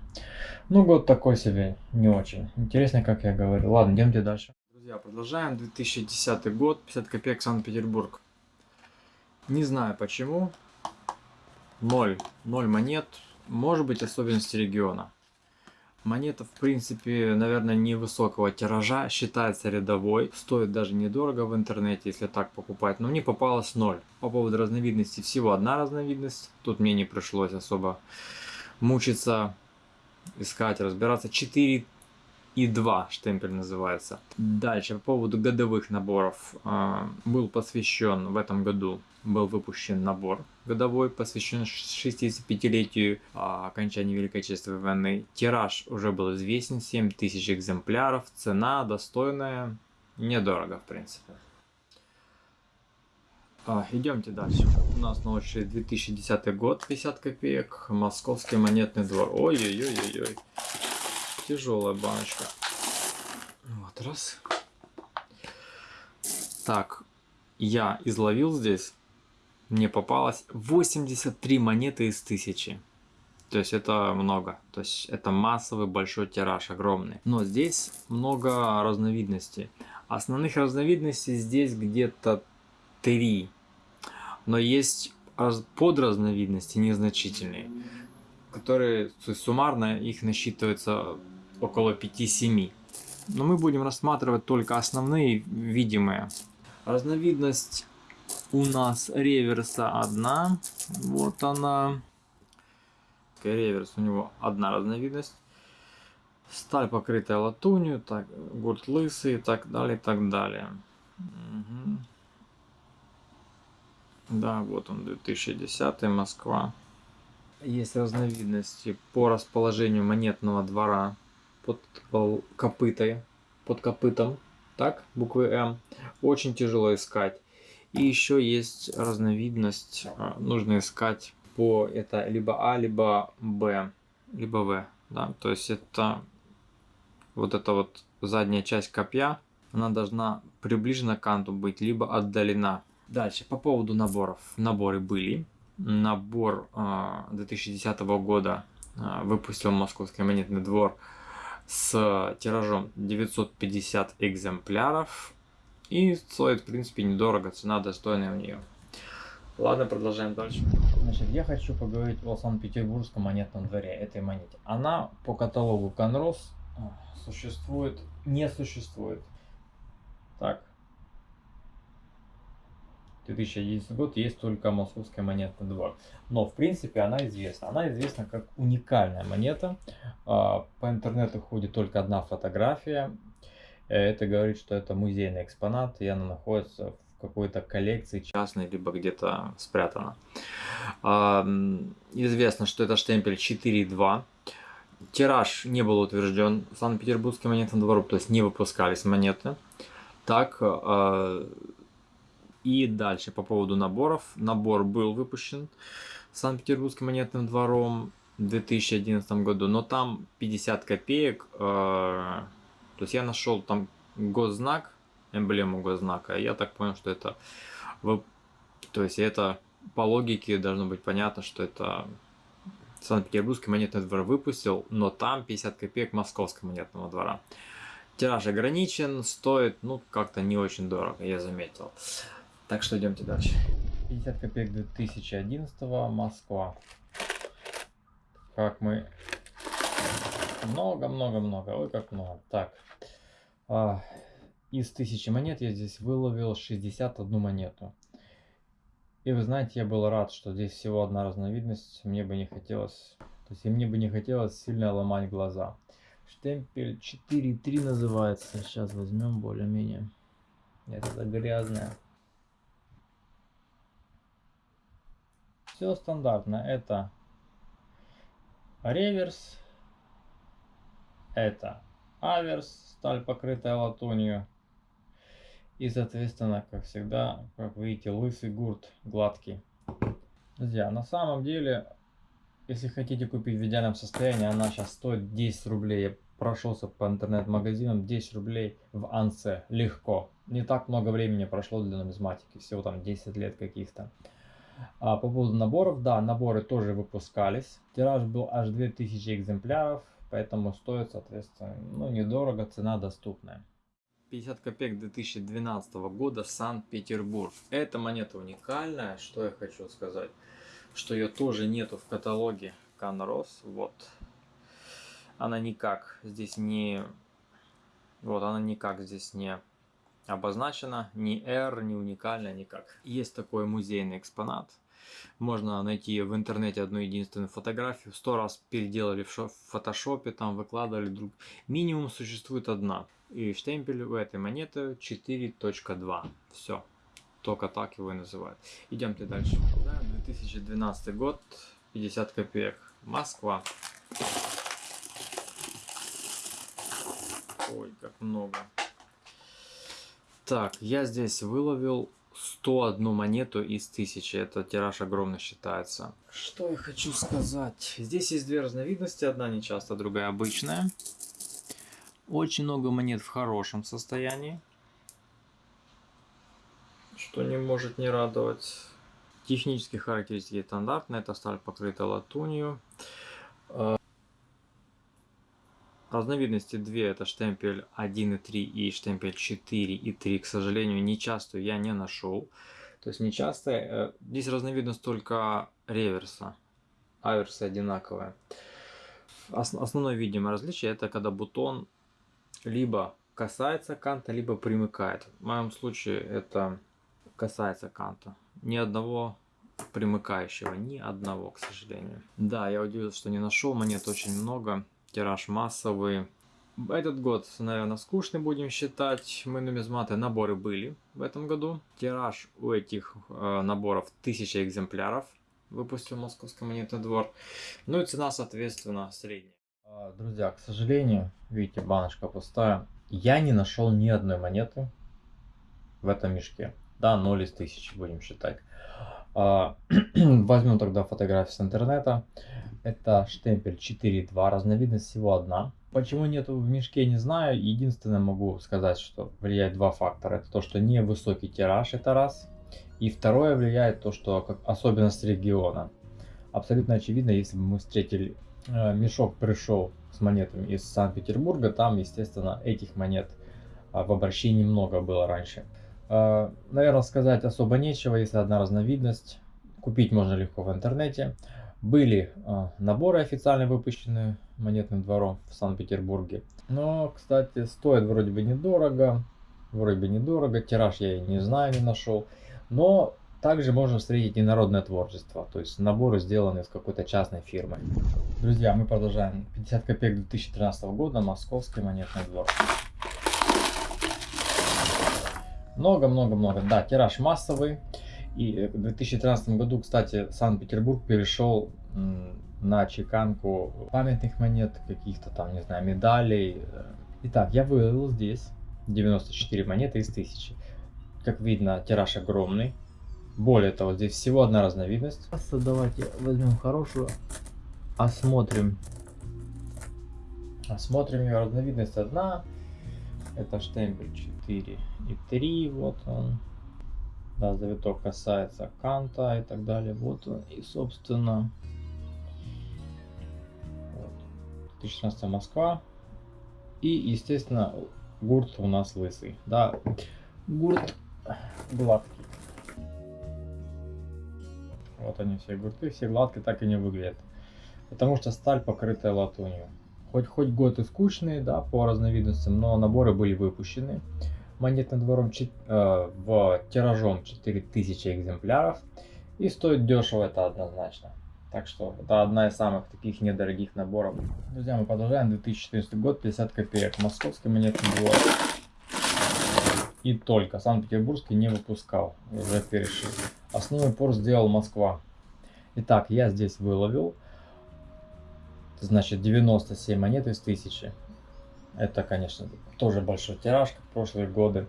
S1: Ну, год такой себе, не очень. Интересно, как я говорю. Ладно, идемте дальше. Друзья, продолжаем. 2010 год, 50 копеек, Санкт-Петербург. Не знаю почему. Ноль. Ноль монет. Может быть особенности региона. Монета, в принципе, наверное, невысокого тиража, считается рядовой, стоит даже недорого в интернете, если так покупать, но мне попалось ноль. По поводу разновидности всего одна разновидность, тут мне не пришлось особо мучиться, искать, разбираться. 4 и 2 штемпель называется. Дальше, по поводу годовых наборов. А, был посвящен в этом году, был выпущен набор годовой, посвящен 65-летию а, окончания Великой Отечественной войны. Тираж уже был известен, 7000 экземпляров, цена достойная, недорого в принципе. А, идемте дальше. У нас на очереди 2010 год, 50 копеек, Московский монетный двор. Ой-ой-ой-ой-ой. Тяжелая баночка. Вот, раз. Так, я изловил здесь, мне попалось 83 монеты из 1000. То есть это много. То есть это массовый большой тираж, огромный. Но здесь много разновидностей. Основных разновидностей здесь где-то 3 но есть подразновидности незначительные, которые суммарно их насчитывается около 5-7. Но мы будем рассматривать только основные видимые. Разновидность у нас реверса одна. Вот она. Реверс у него одна разновидность. Сталь покрытая латунью, так, гурт лысый и так далее, и так далее. Угу. Да, вот он, 2010 Москва. Есть разновидности по расположению монетного двора под копытой, под копытом, так, буквы М. Очень тяжело искать. И еще есть разновидность, а, нужно искать по это либо А, либо Б, либо В. Да? То есть это вот эта вот задняя часть копья, она должна приближена к канту быть, либо отдалена. Дальше, по поводу наборов. Наборы были. Набор э, 2010 года э, выпустил Московский монетный двор с тиражом 950 экземпляров. И стоит, в принципе, недорого, цена достойная у нее. Ладно, продолжаем дальше. Значит, я хочу поговорить о Санкт-Петербургском монетном дворе, этой монете. Она по каталогу Конрос существует, не существует. Так, 2011 год есть только московская монетный двор. Но в принципе она известна. Она известна как уникальная монета. А, по интернету ходит только одна фотография. Это говорит, что это музейный экспонат, и она находится в какой-то коллекции частной, либо где-то спрятана. А, известно, что это штемпель 4.2. Тираж не был утвержден Санкт-Петербургским монетным двором, то есть не выпускались монеты. Так, а, и дальше по поводу наборов. Набор был выпущен Санкт-Петербургским монетным двором в 2011 году, но там 50 копеек. Э, то есть я нашел там госзнак, эмблему госзнака. Я так понял, что это... То есть это по логике должно быть понятно, что это Санкт-Петербургский монетный двор выпустил, но там 50 копеек Московского монетного двора. Тираж ограничен, стоит, ну, как-то не очень дорого, я заметил. Так что идемте дальше. 50 копеек 2011 Москва. Как мы... Много-много-много. Ой, как много. Так. А, из 1000 монет я здесь выловил 61 монету. И вы знаете, я был рад, что здесь всего одна разновидность. Мне бы не хотелось... То есть мне бы не хотелось сильно ломать глаза. Штемпель 4.3 называется. Сейчас возьмем более-менее. Это грязная. Все стандартно. Это реверс, это аверс, сталь покрытая латунью. И, соответственно, как всегда, как видите, лысый гурт гладкий. Друзья, на самом деле, если хотите купить в идеальном состоянии, она сейчас стоит 10 рублей. Я прошелся по интернет-магазинам, 10 рублей в Ансе. Легко. Не так много времени прошло для нумизматики, всего там 10 лет каких-то. А по поводу наборов, да, наборы тоже выпускались. Тираж был аж 2000 экземпляров, поэтому стоит, соответственно, ну, недорого, цена доступная. 50 копеек 2012 года, Санкт-Петербург. Эта монета уникальная, что я хочу сказать, что ее тоже нету в каталоге Канрос, вот. Она никак здесь не, вот она никак здесь не обозначена, ни R, ни уникальная, никак. Есть такой музейный экспонат. Можно найти в интернете одну единственную фотографию. Сто раз переделали в, шо- в фотошопе, там выкладывали друг. Минимум существует одна. И штемпель у этой монеты 4.2. Все. Только так его и называют. Идемте дальше. Да, 2012 год, 50 копеек. Москва. Ой, как много. Так, я здесь выловил 101 монету из 1000. Это тираж огромный считается. Что я хочу сказать? Здесь есть две разновидности. Одна нечасто, другая обычная. Очень много монет в хорошем состоянии. Что не может не радовать. Технические характеристики стандартные. Это сталь покрыта латунью. Разновидности две, это штемпель 1.3 и штемпель 4.3, к сожалению, нечастую я не нашел. То есть нечастая, э, здесь разновидность только реверса, аверсы одинаковые. Ос- Основное видимое различие это когда бутон либо касается канта, либо примыкает. В моем случае это касается канта. Ни одного примыкающего, ни одного, к сожалению. Да, я удивился, что не нашел, монет очень много тираж массовый. Этот год, наверное, скучный будем считать. Мы нумизматы наборы были в этом году. Тираж у этих э, наборов 1000 экземпляров. Выпустил Московский монетный двор. Ну и цена, соответственно, средняя. А, Друзья, к сожалению, видите, баночка пустая. Я не нашел ни одной монеты в этом мешке. Да, 0 из 1000 будем считать. А, Возьмем тогда фотографию с интернета. Это штемпель 4.2, разновидность всего одна. Почему нету в мешке, не знаю. Единственное могу сказать, что влияет два фактора. Это то, что невысокий тираж, это раз. И второе влияет то, что как особенность региона. Абсолютно очевидно, если бы мы встретили, э, мешок пришел с монетами из Санкт-Петербурга, там, естественно, этих монет а, в обращении много было раньше. Э, Наверное, сказать особо нечего, если одна разновидность. Купить можно легко в интернете. Были э, наборы официально выпущенные монетным двором в Санкт-Петербурге. Но, кстати, стоит вроде бы недорого. Вроде бы недорого. Тираж я и не знаю, не нашел. Но также можно встретить и народное творчество. То есть наборы сделаны с какой-то частной фирмой. Друзья, мы продолжаем. 50 копеек 2013 года. Московский монетный двор. Много-много-много. Да, тираж массовый. И в 2013 году, кстати, Санкт-Петербург перешел на чеканку памятных монет, каких-то там, не знаю, медалей. Итак, я вывел здесь 94 монеты из 1000. Как видно, тираж огромный. Более того, здесь всего одна разновидность. Просто давайте возьмем хорошую, осмотрим. Осмотрим ее разновидность одна. Это штемпель 4 и 3, вот он. Да, завиток касается канта и так далее. Вот. И, собственно, вот. 2016 Москва. И, естественно, гурт у нас лысый. Да, гурт гладкий. Вот они все гурты, все гладкие так и не выглядят. Потому что сталь покрытая латунью. Хоть хоть год и скучные, да, по разновидностям, но наборы были выпущены монетным двором э, в тиражом 4000 экземпляров. И стоит дешево это однозначно. Так что это одна из самых таких недорогих наборов. Друзья, мы продолжаем 2014 год, 50 копеек. Московский монетный двор. И только. Санкт-Петербургский не выпускал. Уже перешли. Основной пор сделал Москва. Итак, я здесь выловил. Значит, 97 монет из 1000. Это, конечно, тоже большой тираж, как в прошлые годы.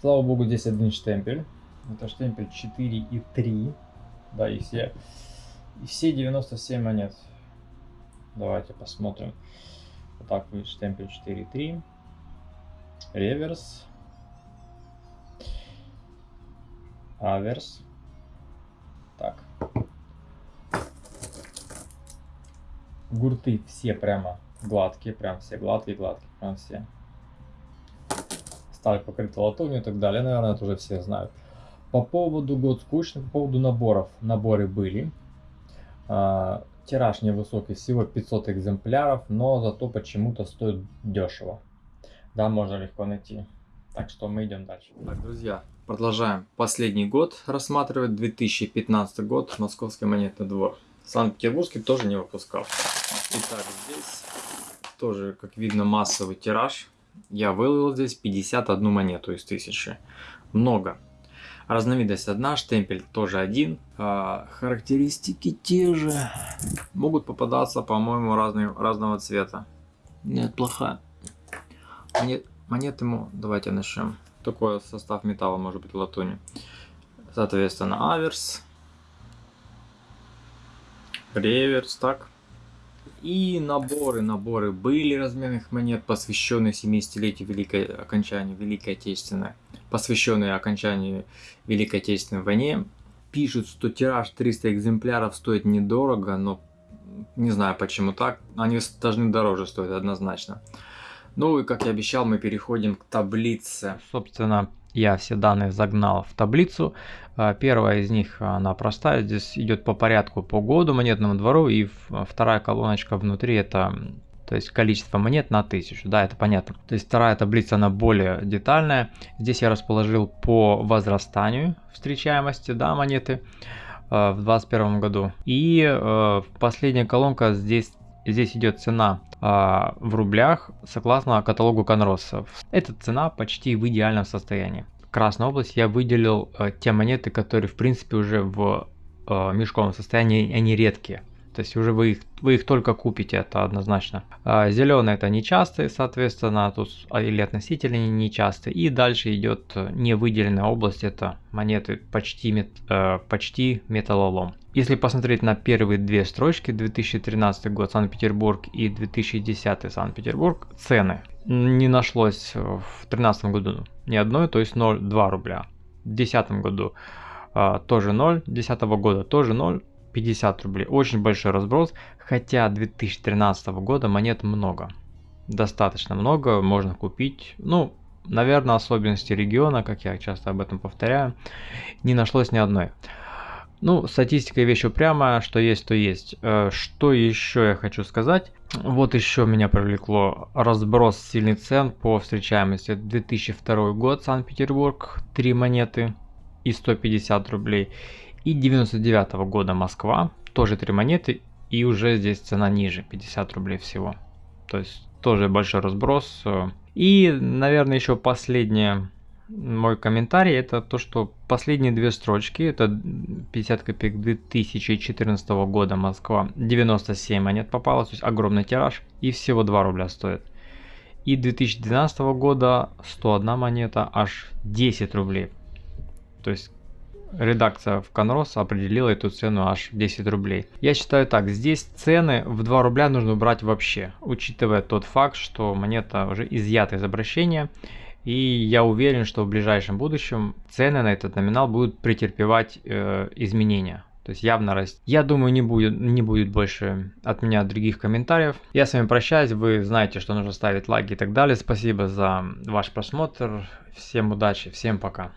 S1: Слава богу, здесь один штемпель. Это штемпель 4 и 3. Да, и все, и все 97 монет. Давайте посмотрим. Вот так выглядит штемпель 4 и 3. Реверс. Аверс. Так. Гурты все прямо гладкие, прям все гладкие, гладкие, прям все. Сталь покрыта латунью и так далее, наверное, это уже все знают. По поводу год скучный, по поводу наборов. Наборы были. А, тираж невысокий, всего 500 экземпляров, но зато почему-то стоит дешево. Да, можно легко найти. Так что мы идем дальше. Так, друзья, Продолжаем. Последний год рассматривать 2015 год. Московский монетный двор. Санкт-Петербургский тоже не выпускал. Итак, здесь тоже, как видно, массовый тираж. Я выловил здесь 51 монету из 1000. Много. Разновидность одна, штемпель тоже один. А, характеристики те же. Могут попадаться, по-моему, разного цвета. Нет, плохая. Монет, монеты, давайте начнем. Такой состав металла может быть латуни. Соответственно, аверс. Реверс, так. И наборы, наборы были разменных монет, посвященные 70-летию Великой окончанию Великой Отечественной, посвященные окончанию Великой Отечественной войне. Пишут, что тираж 300 экземпляров стоит недорого, но не знаю почему так. Они должны дороже стоить однозначно. Ну и как я обещал, мы переходим к таблице. Собственно, я все данные загнал в таблицу. А, первая из них, она простая, здесь идет по порядку по году монетному двору, и вторая колоночка внутри это то есть количество монет на тысячу, да, это понятно. То есть вторая таблица, она более детальная. Здесь я расположил по возрастанию встречаемости, да, монеты э, в 2021 году. И э, последняя колонка, здесь, здесь идет цена э, в рублях согласно каталогу Конроса. Эта цена почти в идеальном состоянии. Красная область я выделил э, те монеты, которые в принципе уже в э, мешковом состоянии, они редкие. То есть уже вы их, вы их только купите, это однозначно. А, зеленые это нечастые, соответственно, тут а, или относительно нечастые. И дальше идет э, невыделенная область, это монеты почти, мет, э, почти металлолом. Если посмотреть на первые две строчки, 2013 год Санкт-Петербург и 2010 Санкт-Петербург, цены не нашлось в 2013 году ни одной, то есть 0,2 рубля. В 2010 году э, тоже 0, 2010 года тоже 0, 50 рублей. Очень большой разброс, хотя 2013 года монет много. Достаточно много, можно купить. Ну, наверное, особенности региона, как я часто об этом повторяю, не нашлось ни одной. Ну, статистика вещь упрямая, что есть, то есть. Э, что еще я хочу сказать? Вот еще меня привлекло разброс сильный цен по встречаемости. 2002 год, Санкт-Петербург, 3 монеты и 150 рублей. И 99 -го года Москва, тоже 3 монеты, и уже здесь цена ниже, 50 рублей всего. То есть тоже большой разброс. И, наверное, еще последнее мой комментарий, это то, что последние две строчки, это 50 копеек 2014 года Москва, 97 монет попалось, то есть огромный тираж, и всего 2 рубля стоит. И 2012 года 101 монета, аж 10 рублей. То есть редакция в Конрос определила эту цену аж 10 рублей. Я считаю так, здесь цены в 2 рубля нужно убрать вообще, учитывая тот факт, что монета уже изъята из обращения. И я уверен, что в ближайшем будущем цены на этот номинал будут претерпевать э, изменения. То есть явно расти. Я думаю, не будет, не будет больше от меня других комментариев. Я с вами прощаюсь. Вы знаете, что нужно ставить лайки и так далее. Спасибо за ваш просмотр. Всем удачи, всем пока.